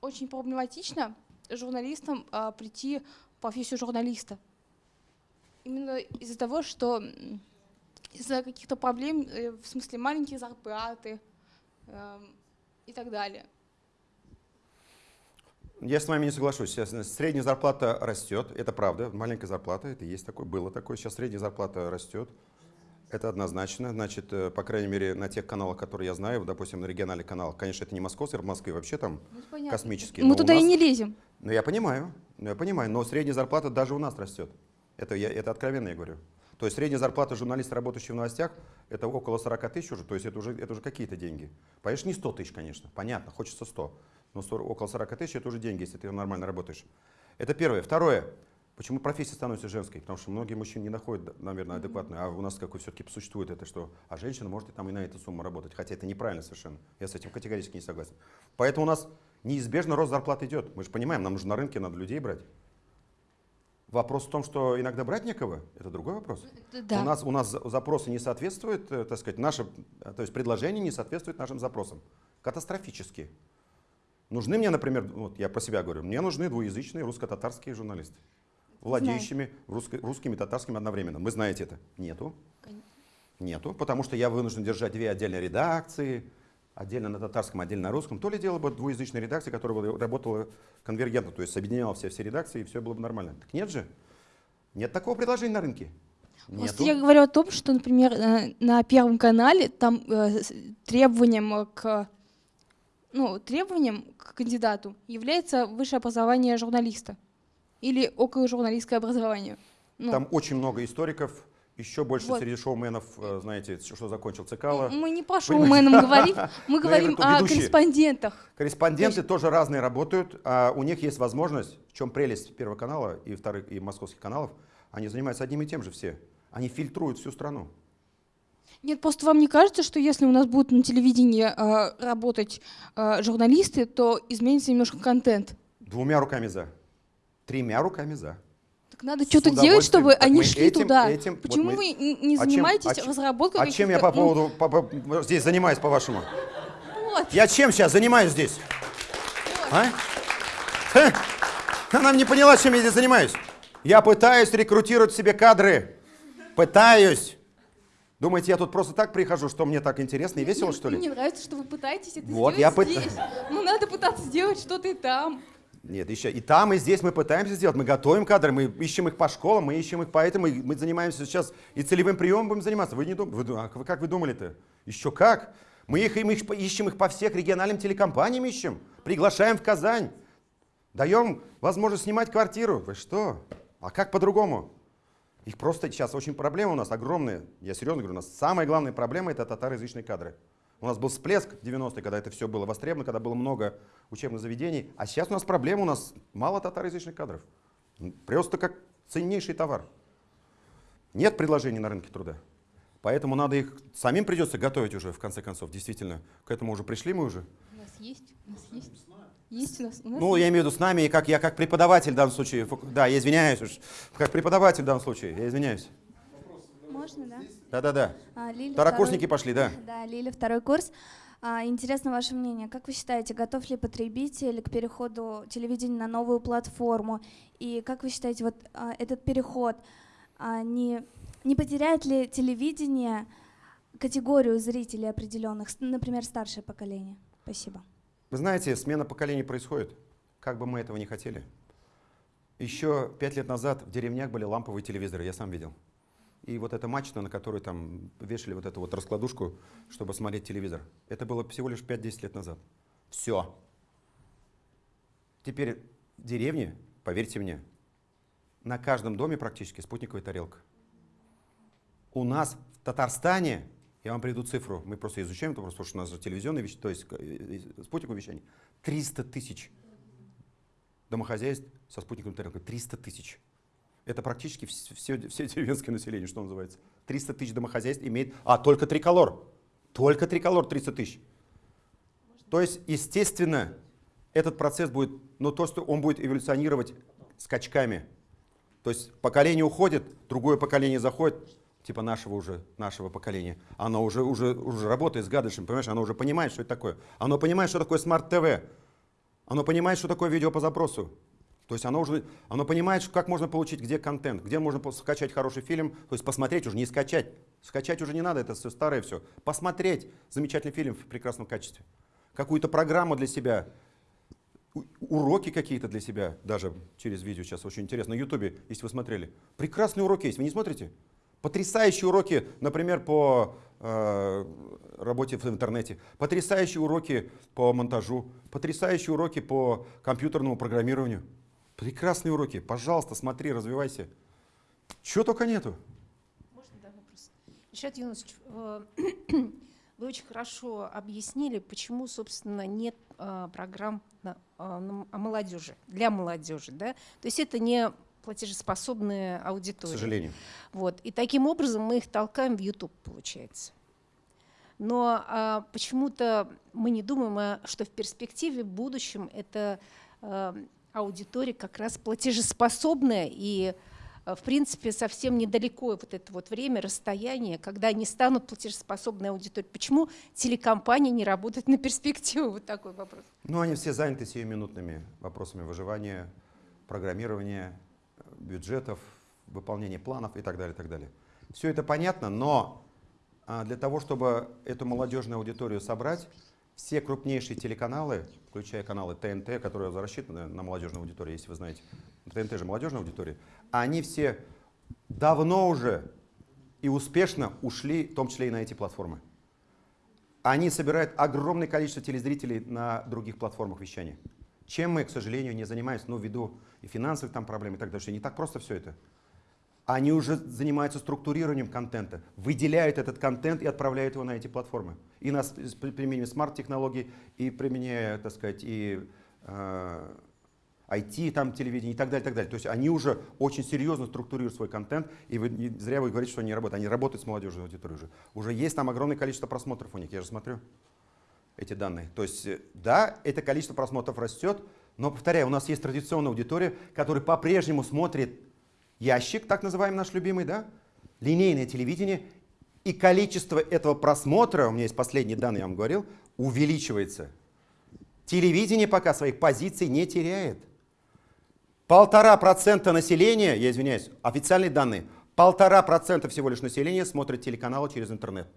очень проблематично журналистам э, прийти в профессию журналиста. Именно из-за того, что из-за каких-то проблем, э, в смысле маленькие зарплаты э, и так далее. Я с вами не соглашусь. Сейчас средняя зарплата растет, это правда, маленькая зарплата, это есть такое, было такое. Сейчас средняя зарплата растет, это однозначно. Значит, э, по крайней мере, на тех каналах, которые я знаю, допустим, на региональных каналах, конечно, это не московский, в Москве вообще там ну, космические. Мы туда нас, и не лезем. Ну, я понимаю, я понимаю, но средняя зарплата даже у нас растет. Это, я, это откровенно я говорю. То есть средняя зарплата журналиста, работающего в новостях, это около 40 тысяч уже, то есть это уже, это уже какие-то деньги. Конечно, не 100 тысяч, конечно, понятно, хочется 100 но 40, около 40 тысяч это уже деньги, если ты нормально работаешь. Это первое. Второе. Почему профессия становится женской? Потому что многие мужчины не находят, наверное, адекватную. А у нас какой все-таки существует это, что а женщина может и там и на эту сумму работать. Хотя это неправильно совершенно. Я с этим категорически не согласен. Поэтому у нас неизбежно рост зарплат идет. Мы же понимаем, нам нужно на рынке надо людей брать. Вопрос в том, что иногда брать некого, это другой вопрос. Да. У, нас, у нас запросы не соответствуют, э, так сказать, наше, то есть предложение не соответствует нашим запросам. Катастрофически. Нужны мне, например, вот я про себя говорю, мне нужны двуязычные русско-татарские журналисты, владеющими русско русскими и татарскими одновременно. Вы знаете это? Нету. Нету, потому что я вынужден держать две отдельные редакции, отдельно на татарском, отдельно на русском, то ли дело бы двуязычной редакции, которая бы работала конвергентно, то есть объединяла все, все редакции, и все было бы нормально. Так нет же. Нет такого предложения на рынке. Просто я говорю о том, что, например, э, на Первом канале там э, требованием к ну, требованием к кандидату является высшее образование журналиста или около журналистское образование. Ну. Там очень много историков, еще больше вот. среди шоуменов, э, знаете, что закончил Цикало. Мы не по шоуменам говорим, мы говорим о корреспондентах. Корреспонденты тоже разные работают, а у них есть возможность, в чем прелесть Первого канала и вторых и московских каналов, они занимаются одним и тем же все. Они фильтруют всю страну. Нет, просто вам не кажется, что если у нас будут на телевидении э, работать э, журналисты, то изменится немножко контент? Двумя руками за. Тремя руками за. Так надо что-то делать, чтобы они шли этим, туда. Этим, Почему вот мы, вы не занимаетесь а чем, разработкой А чем я по поводу ну... по, по, здесь занимаюсь, по-вашему? Вот. Я чем сейчас занимаюсь здесь? Вот. А? Она не поняла, чем я здесь занимаюсь. Я пытаюсь рекрутировать себе кадры. Пытаюсь. Думаете, я тут просто так прихожу, что мне так интересно и весело, Нет, что ли? Мне нравится, что вы пытаетесь это вот, сделать я здесь. Пыт... Ну, надо пытаться сделать что-то и там. Нет, еще и там, и здесь мы пытаемся сделать. Мы готовим кадры, мы ищем их по школам, мы ищем их по этому. Мы занимаемся сейчас и целевым приемом будем заниматься. Вы не думаете? Вы, а как вы думали-то? Еще как? Мы их, мы их, ищем их по всех региональным телекомпаниям ищем. Приглашаем в Казань. Даем возможность снимать квартиру. Вы что? А как по-другому? Их просто сейчас очень проблемы у нас огромные. Я серьезно говорю, у нас самая главная проблема это татароязычные кадры. У нас был всплеск в 90-е, когда это все было востребовано, когда было много учебных заведений. А сейчас у нас проблема, у нас мало татароязычных кадров. Просто как ценнейший товар. Нет предложений на рынке труда. Поэтому надо их, самим придется готовить уже, в конце концов, действительно. К этому уже пришли мы уже. У нас есть, у нас есть. Есть у нас, у нас ну, есть. я имею в виду с нами, как я как преподаватель в данном случае. Да, я извиняюсь уж. Как преподаватель в данном случае, я извиняюсь. Можно, да? Да-да-да. А, Второкурсники второй... пошли, да. Да, Лиля, второй курс. А, интересно ваше мнение. Как вы считаете, готов ли потребитель к переходу телевидения на новую платформу? И как вы считаете, вот а, этот переход а, не, не потеряет ли телевидение категорию зрителей определенных, например, старшее поколение? Спасибо. Вы знаете, смена поколений происходит, как бы мы этого не хотели. Еще пять лет назад в деревнях были ламповые телевизоры, я сам видел. И вот эта мачта, на которой там вешали вот эту вот раскладушку, чтобы смотреть телевизор, это было всего лишь 5-10 лет назад. Все. Теперь в деревне, поверьте мне, на каждом доме практически спутниковая тарелка. У нас в Татарстане я вам приведу цифру, мы просто изучаем это, потому что у нас телевизионное вещание, то есть э, э, спутниковое вещание. 300 тысяч домохозяйств со спутниковым тарелкой. 300 тысяч. Это практически все, все деревенское население, что называется. 300 тысяч домохозяйств имеет... А, только триколор. Только триколор 300 тысяч. То есть, естественно, этот процесс будет, но то, что он будет эволюционировать скачками. То есть поколение уходит, другое поколение заходит, типа нашего уже, нашего поколения, оно уже, уже, уже работает с гаджетом, понимаешь, оно уже понимает, что это такое. Оно понимает, что такое смарт-ТВ. Оно понимает, что такое видео по запросу. То есть оно уже, оно понимает, как можно получить, где контент, где можно скачать хороший фильм, то есть посмотреть уже, не скачать. Скачать уже не надо, это все старое все. Посмотреть прекрасный фильм в прекрасном качестве. Какую-то программу для себя, уроки какие-то для себя, даже через видео сейчас очень интересно, на ютубе, если вы смотрели. Прекрасные уроки есть, вы не смотрите? Потрясающие уроки, например, по э, работе в интернете, потрясающие уроки по монтажу, потрясающие уроки по компьютерному программированию. Прекрасные уроки. Пожалуйста, смотри, развивайся. Чего только нету. Можно, да, вопрос? Ильшат Юнусович, э, вы очень хорошо объяснили, почему, собственно, нет э, программ на, э, на, о молодежи, для молодежи. Да? То есть это не платежеспособная аудитория. К сожалению. Вот. И таким образом мы их толкаем в YouTube, получается. Но а, почему-то мы не думаем, а, что в перспективе, в будущем, эта а, аудитория как раз платежеспособная и а, в принципе, совсем недалеко вот это вот время, расстояние, когда они станут платежеспособной аудиторией. Почему телекомпании не работают на перспективу? Вот такой вопрос. Ну, они все заняты сиюминутными вопросами выживания, программирования, бюджетов, выполнения планов и так далее, и так далее. Все это понятно, но а, для того, чтобы эту молодежную аудиторию собрать, все крупнейшие телеканалы, включая каналы ТНТ, которые рассчитаны на молодежную аудиторию, если вы знаете, ТНТ же молодежная аудитория, они все давно уже и успешно ушли, в том числе и на эти платформы. Они собирают огромное количество телезрителей на других платформах вещания. Чем мы, к сожалению, не занимаемся, ну, ввиду и финансовых там проблем и так далее. Не так просто все это. Они уже занимаются структурированием контента, выделяют этот контент и отправляют его на эти платформы. И нас применением смарт-технологий, и применяя, так сказать, и э, IT, там, телевидение и так далее, так далее. То есть они уже очень серьезно структурируют свой контент, и вы, не зря вы говорите, что они работают. Они работают с молодежной аудиторией уже. Уже есть там огромное количество просмотров у них, я же смотрю эти данные. То есть, э, да, это количество просмотров растет, но, повторяю, у нас есть традиционная аудитория, которая по-прежнему смотрит ящик, так называемый наш любимый, да, линейное телевидение, и количество этого просмотра, у меня есть последние данные, я вам говорил, увеличивается. Телевидение пока своих позиций не теряет. Полтора процента населения, я извиняюсь, официальные данные, полтора процента всего лишь населения смотрит телеканалы через интернет.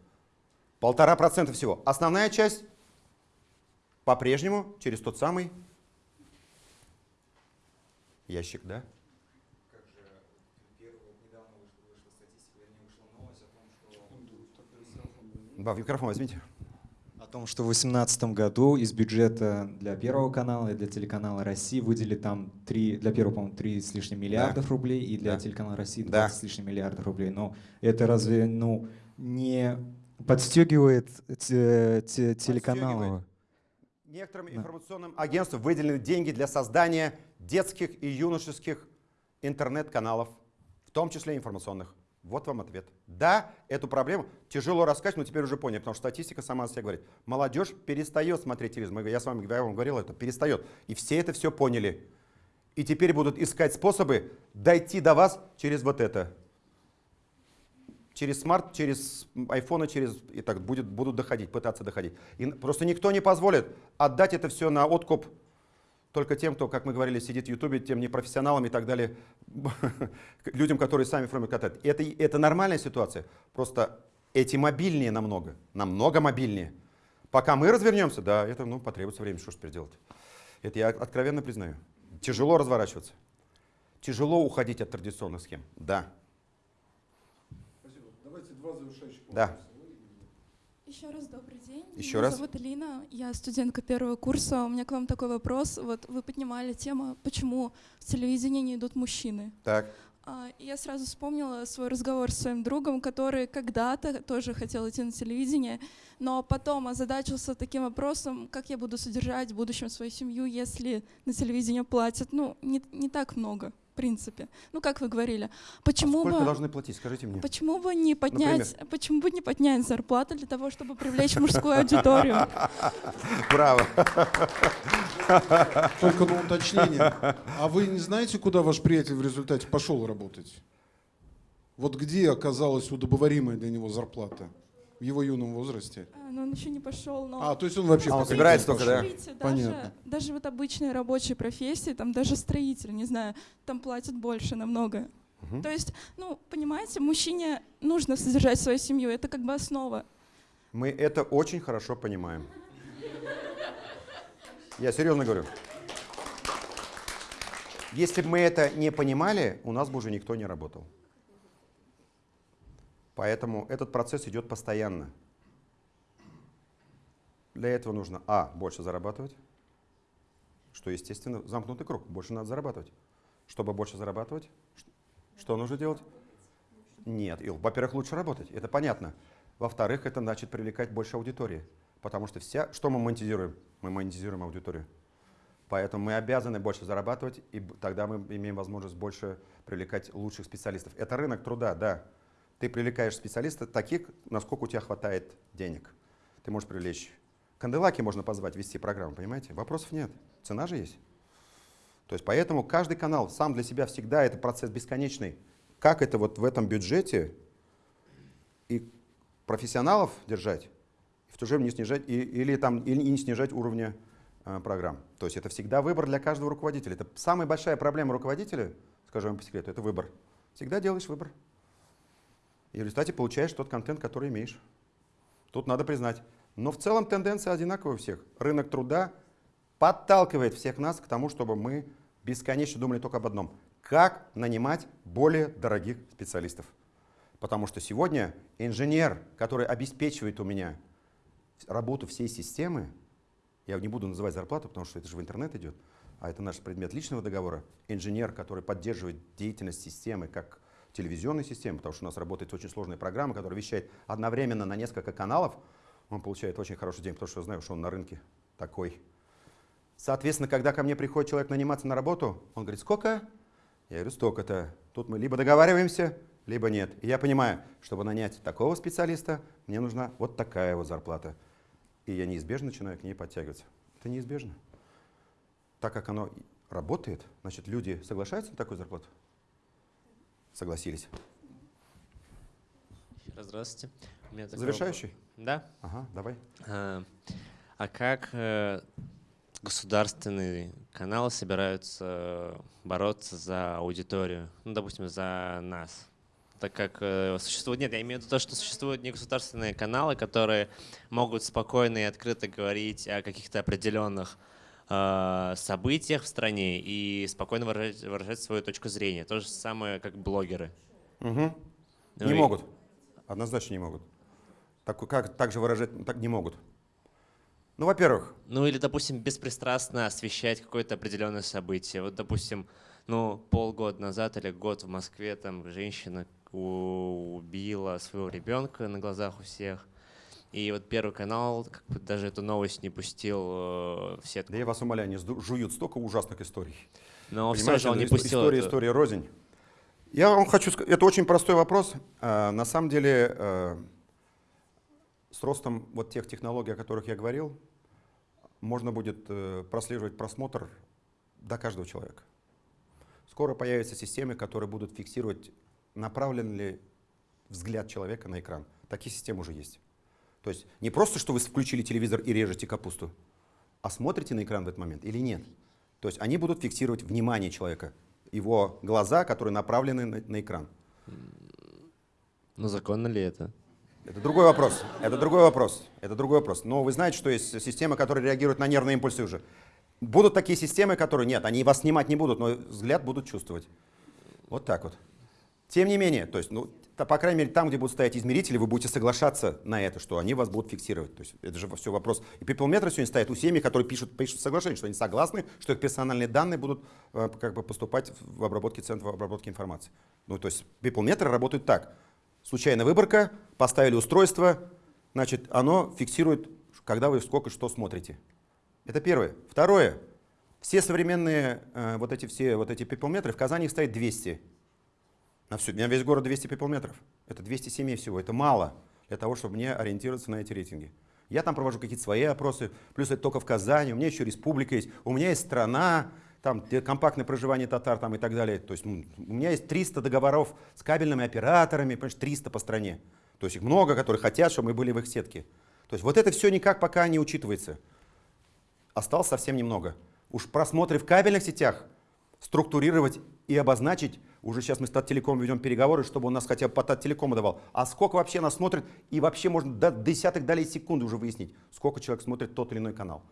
Полтора процента всего. Основная часть по-прежнему через тот самый ящик, да? Да, микрофон возьмите. О том, что в 2018 году из бюджета для Первого канала и для телеканала России выделили там 3, для Первого, по-моему, 3 с лишним миллиардов да. рублей, и для да. телеканала России 20 да. с лишним миллиардов рублей. Но это разве ну, не подстегивает те, те, телеканалы? Некоторым информационным агентствам выделены деньги для создания детских и юношеских интернет-каналов, в том числе информационных. Вот вам ответ. Да, эту проблему тяжело рассказать, но теперь уже понял, потому что статистика сама себя говорит. Молодежь перестает смотреть телевизор. Я с вами я вам говорил это, перестает. И все это все поняли. И теперь будут искать способы дойти до вас через вот это. Через смарт, через айфоны, через и так будет, будут доходить, пытаться доходить. И просто никто не позволит отдать это все на откуп только тем, кто, как мы говорили, сидит в Ютубе, тем непрофессионалам и так далее, людям, которые сами формируют контент. Это, это нормальная ситуация, просто эти мобильнее намного, намного мобильнее. Пока мы развернемся, да, это ну, потребуется время, что ж теперь делать. Это я откровенно признаю. Тяжело разворачиваться. Тяжело уходить от традиционных схем, да. Спасибо. Давайте два завершающих вопроса. Да. Еще раз добрый день. Еще Меня раз. зовут Алина, я студентка первого курса. У меня к вам такой вопрос. Вот вы поднимали тему, почему в телевидении не идут мужчины. Так. А, я сразу вспомнила свой разговор с своим другом, который когда-то тоже хотел идти на телевидение, но потом озадачился таким вопросом, как я буду содержать в будущем свою семью, если на телевидение платят, ну, не, не так много принципе. Ну, как вы говорили, почему а сколько бы... должны платить, скажите мне? Почему бы не поднять, Например? почему бы не поднять зарплату для того, чтобы привлечь мужскую аудиторию? Браво. Только на уточнение. А вы не знаете, куда ваш приятель в результате пошел работать? Вот где оказалась удобоваримая для него зарплата? В его юном возрасте? А, но он еще не пошел. Но... А, то есть он вообще а, он собирается только, да? Смотрите, Понятно. Даже, вот обычные рабочие профессии, там даже строитель, не знаю, там платят больше намного. Угу. То есть, ну, понимаете, мужчине нужно содержать свою семью, это как бы основа. Мы это очень хорошо понимаем. Я серьезно говорю. Если бы мы это не понимали, у нас бы уже никто не работал. Поэтому этот процесс идет постоянно. Для этого нужно, а, больше зарабатывать, что, естественно, замкнутый круг, больше надо зарабатывать. Чтобы больше зарабатывать, что нужно делать? Нет, во-первых, лучше работать, это понятно. Во-вторых, это значит привлекать больше аудитории, потому что вся, что мы монетизируем? Мы монетизируем аудиторию. Поэтому мы обязаны больше зарабатывать, и тогда мы имеем возможность больше привлекать лучших специалистов. Это рынок труда, да. Ты привлекаешь специалистов таких, насколько у тебя хватает денег. Ты можешь привлечь. Канделаки можно позвать вести программу, понимаете? Вопросов нет. Цена же есть. То есть поэтому каждый канал сам для себя всегда это процесс бесконечный. Как это вот в этом бюджете и профессионалов держать, в то же время не снижать, и, или, там, или не снижать уровня э, программ. То есть это всегда выбор для каждого руководителя. Это самая большая проблема руководителя, скажу вам по секрету, это выбор. Всегда делаешь выбор. И в результате получаешь тот контент, который имеешь. Тут надо признать. Но в целом тенденция одинаковая у всех. Рынок труда подталкивает всех нас к тому, чтобы мы бесконечно думали только об одном. Как нанимать более дорогих специалистов. Потому что сегодня инженер, который обеспечивает у меня работу всей системы, я не буду называть зарплату, потому что это же в интернет идет, а это наш предмет личного договора, инженер, который поддерживает деятельность системы как телевизионной системы, потому что у нас работает очень сложная программа, которая вещает одновременно на несколько каналов, он получает очень хороший день, потому что я знаю, что он на рынке такой. Соответственно, когда ко мне приходит человек наниматься на работу, он говорит, сколько? Я говорю, столько-то. Тут мы либо договариваемся, либо нет. И я понимаю, чтобы нанять такого специалиста, мне нужна вот такая вот зарплата. И я неизбежно начинаю к ней подтягиваться. Это неизбежно. Так как оно работает, значит, люди соглашаются на такую зарплату? Согласились. Здравствуйте. У меня Завершающий? Вопрос. Да. Ага, давай. А, а как э, государственные каналы собираются бороться за аудиторию, ну, допустим, за нас? так как э, существует, нет, я имею в виду то, что существуют негосударственные каналы, которые могут спокойно и открыто говорить о каких-то определенных событиях в стране и спокойно выражать, выражать свою точку зрения. То же самое, как блогеры. Угу. Ну, не и... могут. Однозначно не могут. Так, как, так же выражать так не могут. Ну, во-первых. Ну, или, допустим, беспристрастно освещать какое-то определенное событие. Вот, допустим, ну, полгода назад или год в Москве там женщина убила своего ребенка на глазах у всех. И вот Первый канал как бы даже эту новость не пустил э, в сетку. Да я вас умоляю, они жуют столько ужасных историй. Но все же он не пустил История, эту... история рознь. Я вам хочу сказать, это очень простой вопрос. А, на самом деле, а, с ростом вот тех технологий, о которых я говорил, можно будет э, прослеживать просмотр до каждого человека. Скоро появятся системы, которые будут фиксировать направлен ли взгляд человека на экран. Такие системы уже есть. То есть не просто, что вы включили телевизор и режете капусту, а смотрите на экран в этот момент или нет. То есть они будут фиксировать внимание человека, его глаза, которые направлены на, на экран. Но законно ли это? Это другой вопрос. Это другой вопрос. Это другой вопрос. Но вы знаете, что есть системы, которые реагируют на нервные импульсы уже. Будут такие системы, которые нет, они вас снимать не будут, но взгляд будут чувствовать. Вот так вот. Тем не менее, то есть, ну, то, по крайней мере, там, где будут стоять измерители, вы будете соглашаться на это, что они вас будут фиксировать. То есть это же все вопрос. И пиплметры сегодня стоят у семьи, которые пишут, пишут соглашение, что они согласны, что их персональные данные будут э, как бы поступать в обработке центров обработки информации. Ну, то есть пиплметры работают так. Случайная выборка, поставили устройство, значит, оно фиксирует, когда вы сколько что смотрите. Это первое. Второе. Все современные э, вот эти все вот эти пиплметры, в Казани их стоит 200. На всю, у меня весь город 200 пиплметров. Это 200 семей всего. Это мало для того, чтобы мне ориентироваться на эти рейтинги. Я там провожу какие-то свои опросы, плюс это только в Казани, у меня еще республика есть, у меня есть страна, там компактное проживание татар там, и так далее. То есть у меня есть 300 договоров с кабельными операторами, понимаешь, 300 по стране. То есть их много, которые хотят, чтобы мы были в их сетке. То есть вот это все никак пока не учитывается. Осталось совсем немного. Уж просмотры в кабельных сетях структурировать и обозначить уже сейчас мы с Таттелеком ведем переговоры, чтобы он нас хотя бы по Таттелекому давал. А сколько вообще нас смотрит, и вообще можно до десятых долей секунды уже выяснить, сколько человек смотрит тот или иной канал.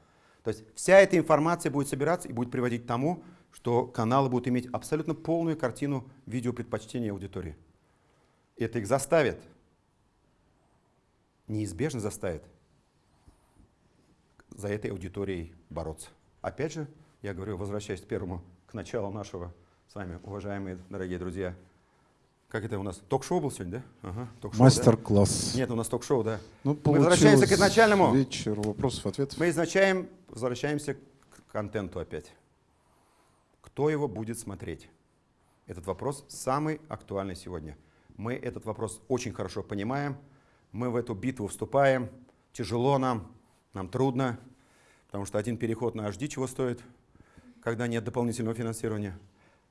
То есть вся эта информация будет собираться и будет приводить к тому, что каналы будут иметь абсолютно полную картину видеопредпочтения аудитории. Это их заставит, неизбежно заставит за этой аудиторией бороться. Опять же, я говорю, возвращаясь к первому, к началу нашего с вами, уважаемые дорогие друзья. Как это у нас? Ток-шоу был сегодня, да? Ага, Мастер-класс. Да? Нет, у нас ток-шоу, да. Ну, Мы возвращаемся к изначальному. Вечер вопросов, ответов. Мы изначаем, возвращаемся контенту опять. Кто его будет смотреть? Этот вопрос самый актуальный сегодня. Мы этот вопрос очень хорошо понимаем, мы в эту битву вступаем, тяжело нам, нам трудно, потому что один переход на HD чего стоит, когда нет дополнительного финансирования.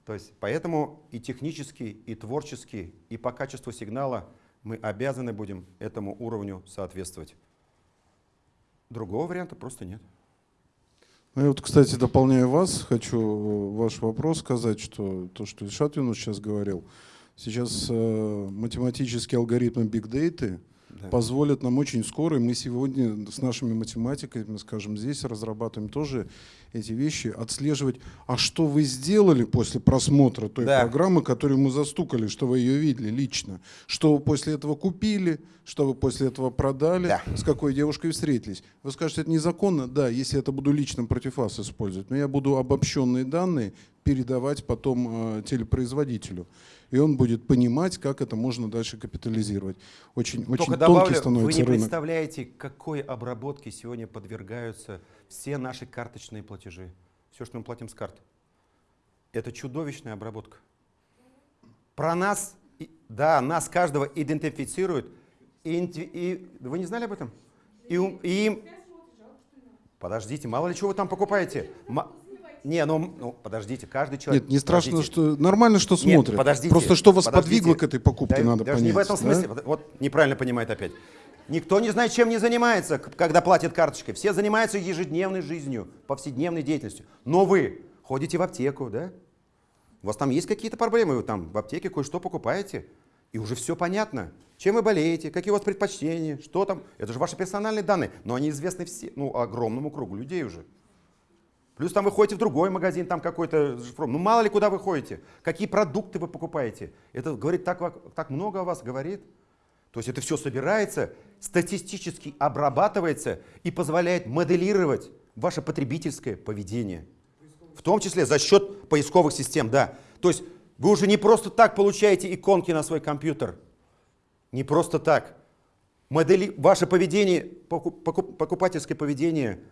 То есть поэтому и технически, и творчески, и по качеству сигнала мы обязаны будем этому уровню соответствовать. Другого варианта просто нет. Ну, я вот, кстати, дополняя вас, хочу ваш вопрос сказать, что то, что Ильшат Юнус сейчас говорил, сейчас э, математические алгоритмы Data – да. позволят нам очень скоро, и мы сегодня с нашими математиками, скажем, здесь разрабатываем тоже эти вещи, отслеживать, а что вы сделали после просмотра той да. программы, которую мы застукали, что вы ее видели лично, что вы после этого купили, что вы после этого продали, да. с какой девушкой встретились. Вы скажете, это незаконно? Да, если это буду лично против вас использовать, но я буду обобщенные данные передавать потом э, телепроизводителю и он будет понимать, как это можно дальше капитализировать. Очень, Только очень добавлю, тонкий становится Вы не рынок. представляете, какой обработке сегодня подвергаются все наши карточные платежи. Все, что мы платим с карт. Это чудовищная обработка. Про нас, да, нас каждого идентифицируют. И, и, вы не знали об этом? И, и им... Подождите, мало ли чего вы там покупаете. Не, ну, ну подождите, каждый человек. Нет, не страшно, подождите. что нормально, что смотрят. Нет, подождите. Просто что вас подождите. подвигло к этой покупке, да, надо даже понять. не в этом смысле. Да? Вот неправильно понимает опять. Никто не знает, чем не занимается, когда платит карточкой. Все занимаются ежедневной жизнью, повседневной деятельностью. Но вы ходите в аптеку, да? У вас там есть какие-то проблемы, вы там в аптеке кое-что покупаете, и уже все понятно. Чем вы болеете, какие у вас предпочтения, что там. Это же ваши персональные данные, но они известны все, ну, огромному кругу людей уже. Плюс там вы ходите в другой магазин, там какой-то, ну мало ли куда вы ходите, какие продукты вы покупаете. Это говорит так, так много о вас говорит. То есть это все собирается, статистически обрабатывается и позволяет моделировать ваше потребительское поведение. В том числе за счет поисковых систем, да. То есть вы уже не просто так получаете иконки на свой компьютер. Не просто так. Модели, ваше поведение, покупательское поведение –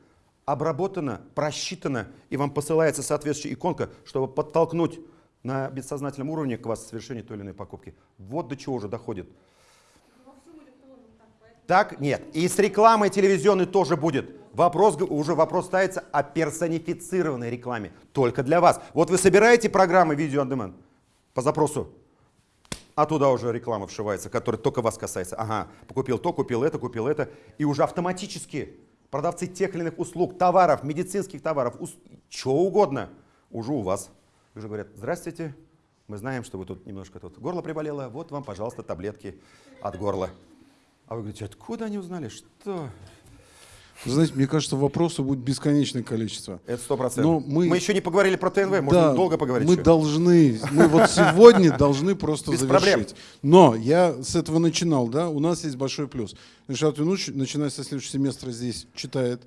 обработано, просчитано, и вам посылается соответствующая иконка, чтобы подтолкнуть на бессознательном уровне к вас совершению той или иной покупки. Вот до чего уже доходит. Так, нет. И с рекламой телевизионной тоже будет. Вопрос, уже вопрос ставится о персонифицированной рекламе. Только для вас. Вот вы собираете программы видео on по запросу, а туда уже реклама вшивается, которая только вас касается. Ага, купил то, купил это, купил это. И уже автоматически продавцы тех или иных услуг, товаров, медицинских товаров, ус... чего угодно, уже у вас. Уже говорят, здравствуйте, мы знаем, что вы тут немножко тут горло приболело, вот вам, пожалуйста, таблетки от горла. А вы говорите, откуда они узнали, что? Знаете, мне кажется, вопросов будет бесконечное количество. Это сто процентов. Мы... мы еще не поговорили про ТНВ, да, долго поговорить. Мы еще. должны, мы вот сегодня должны просто Без завершить. Проблем. Но я с этого начинал, да, у нас есть большой плюс. Решат Юнуч, начиная со следующего семестра здесь читает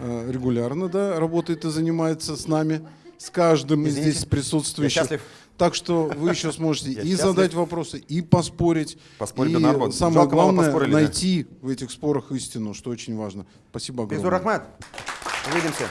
э, регулярно, да, работает и занимается с нами, с каждым из здесь присутствующих. Так что вы еще сможете и задать вопросы, и поспорить. Поспорить и на самое Жалко, главное, найти в этих спорах истину, что очень важно. Спасибо огромное. Безур. Увидимся.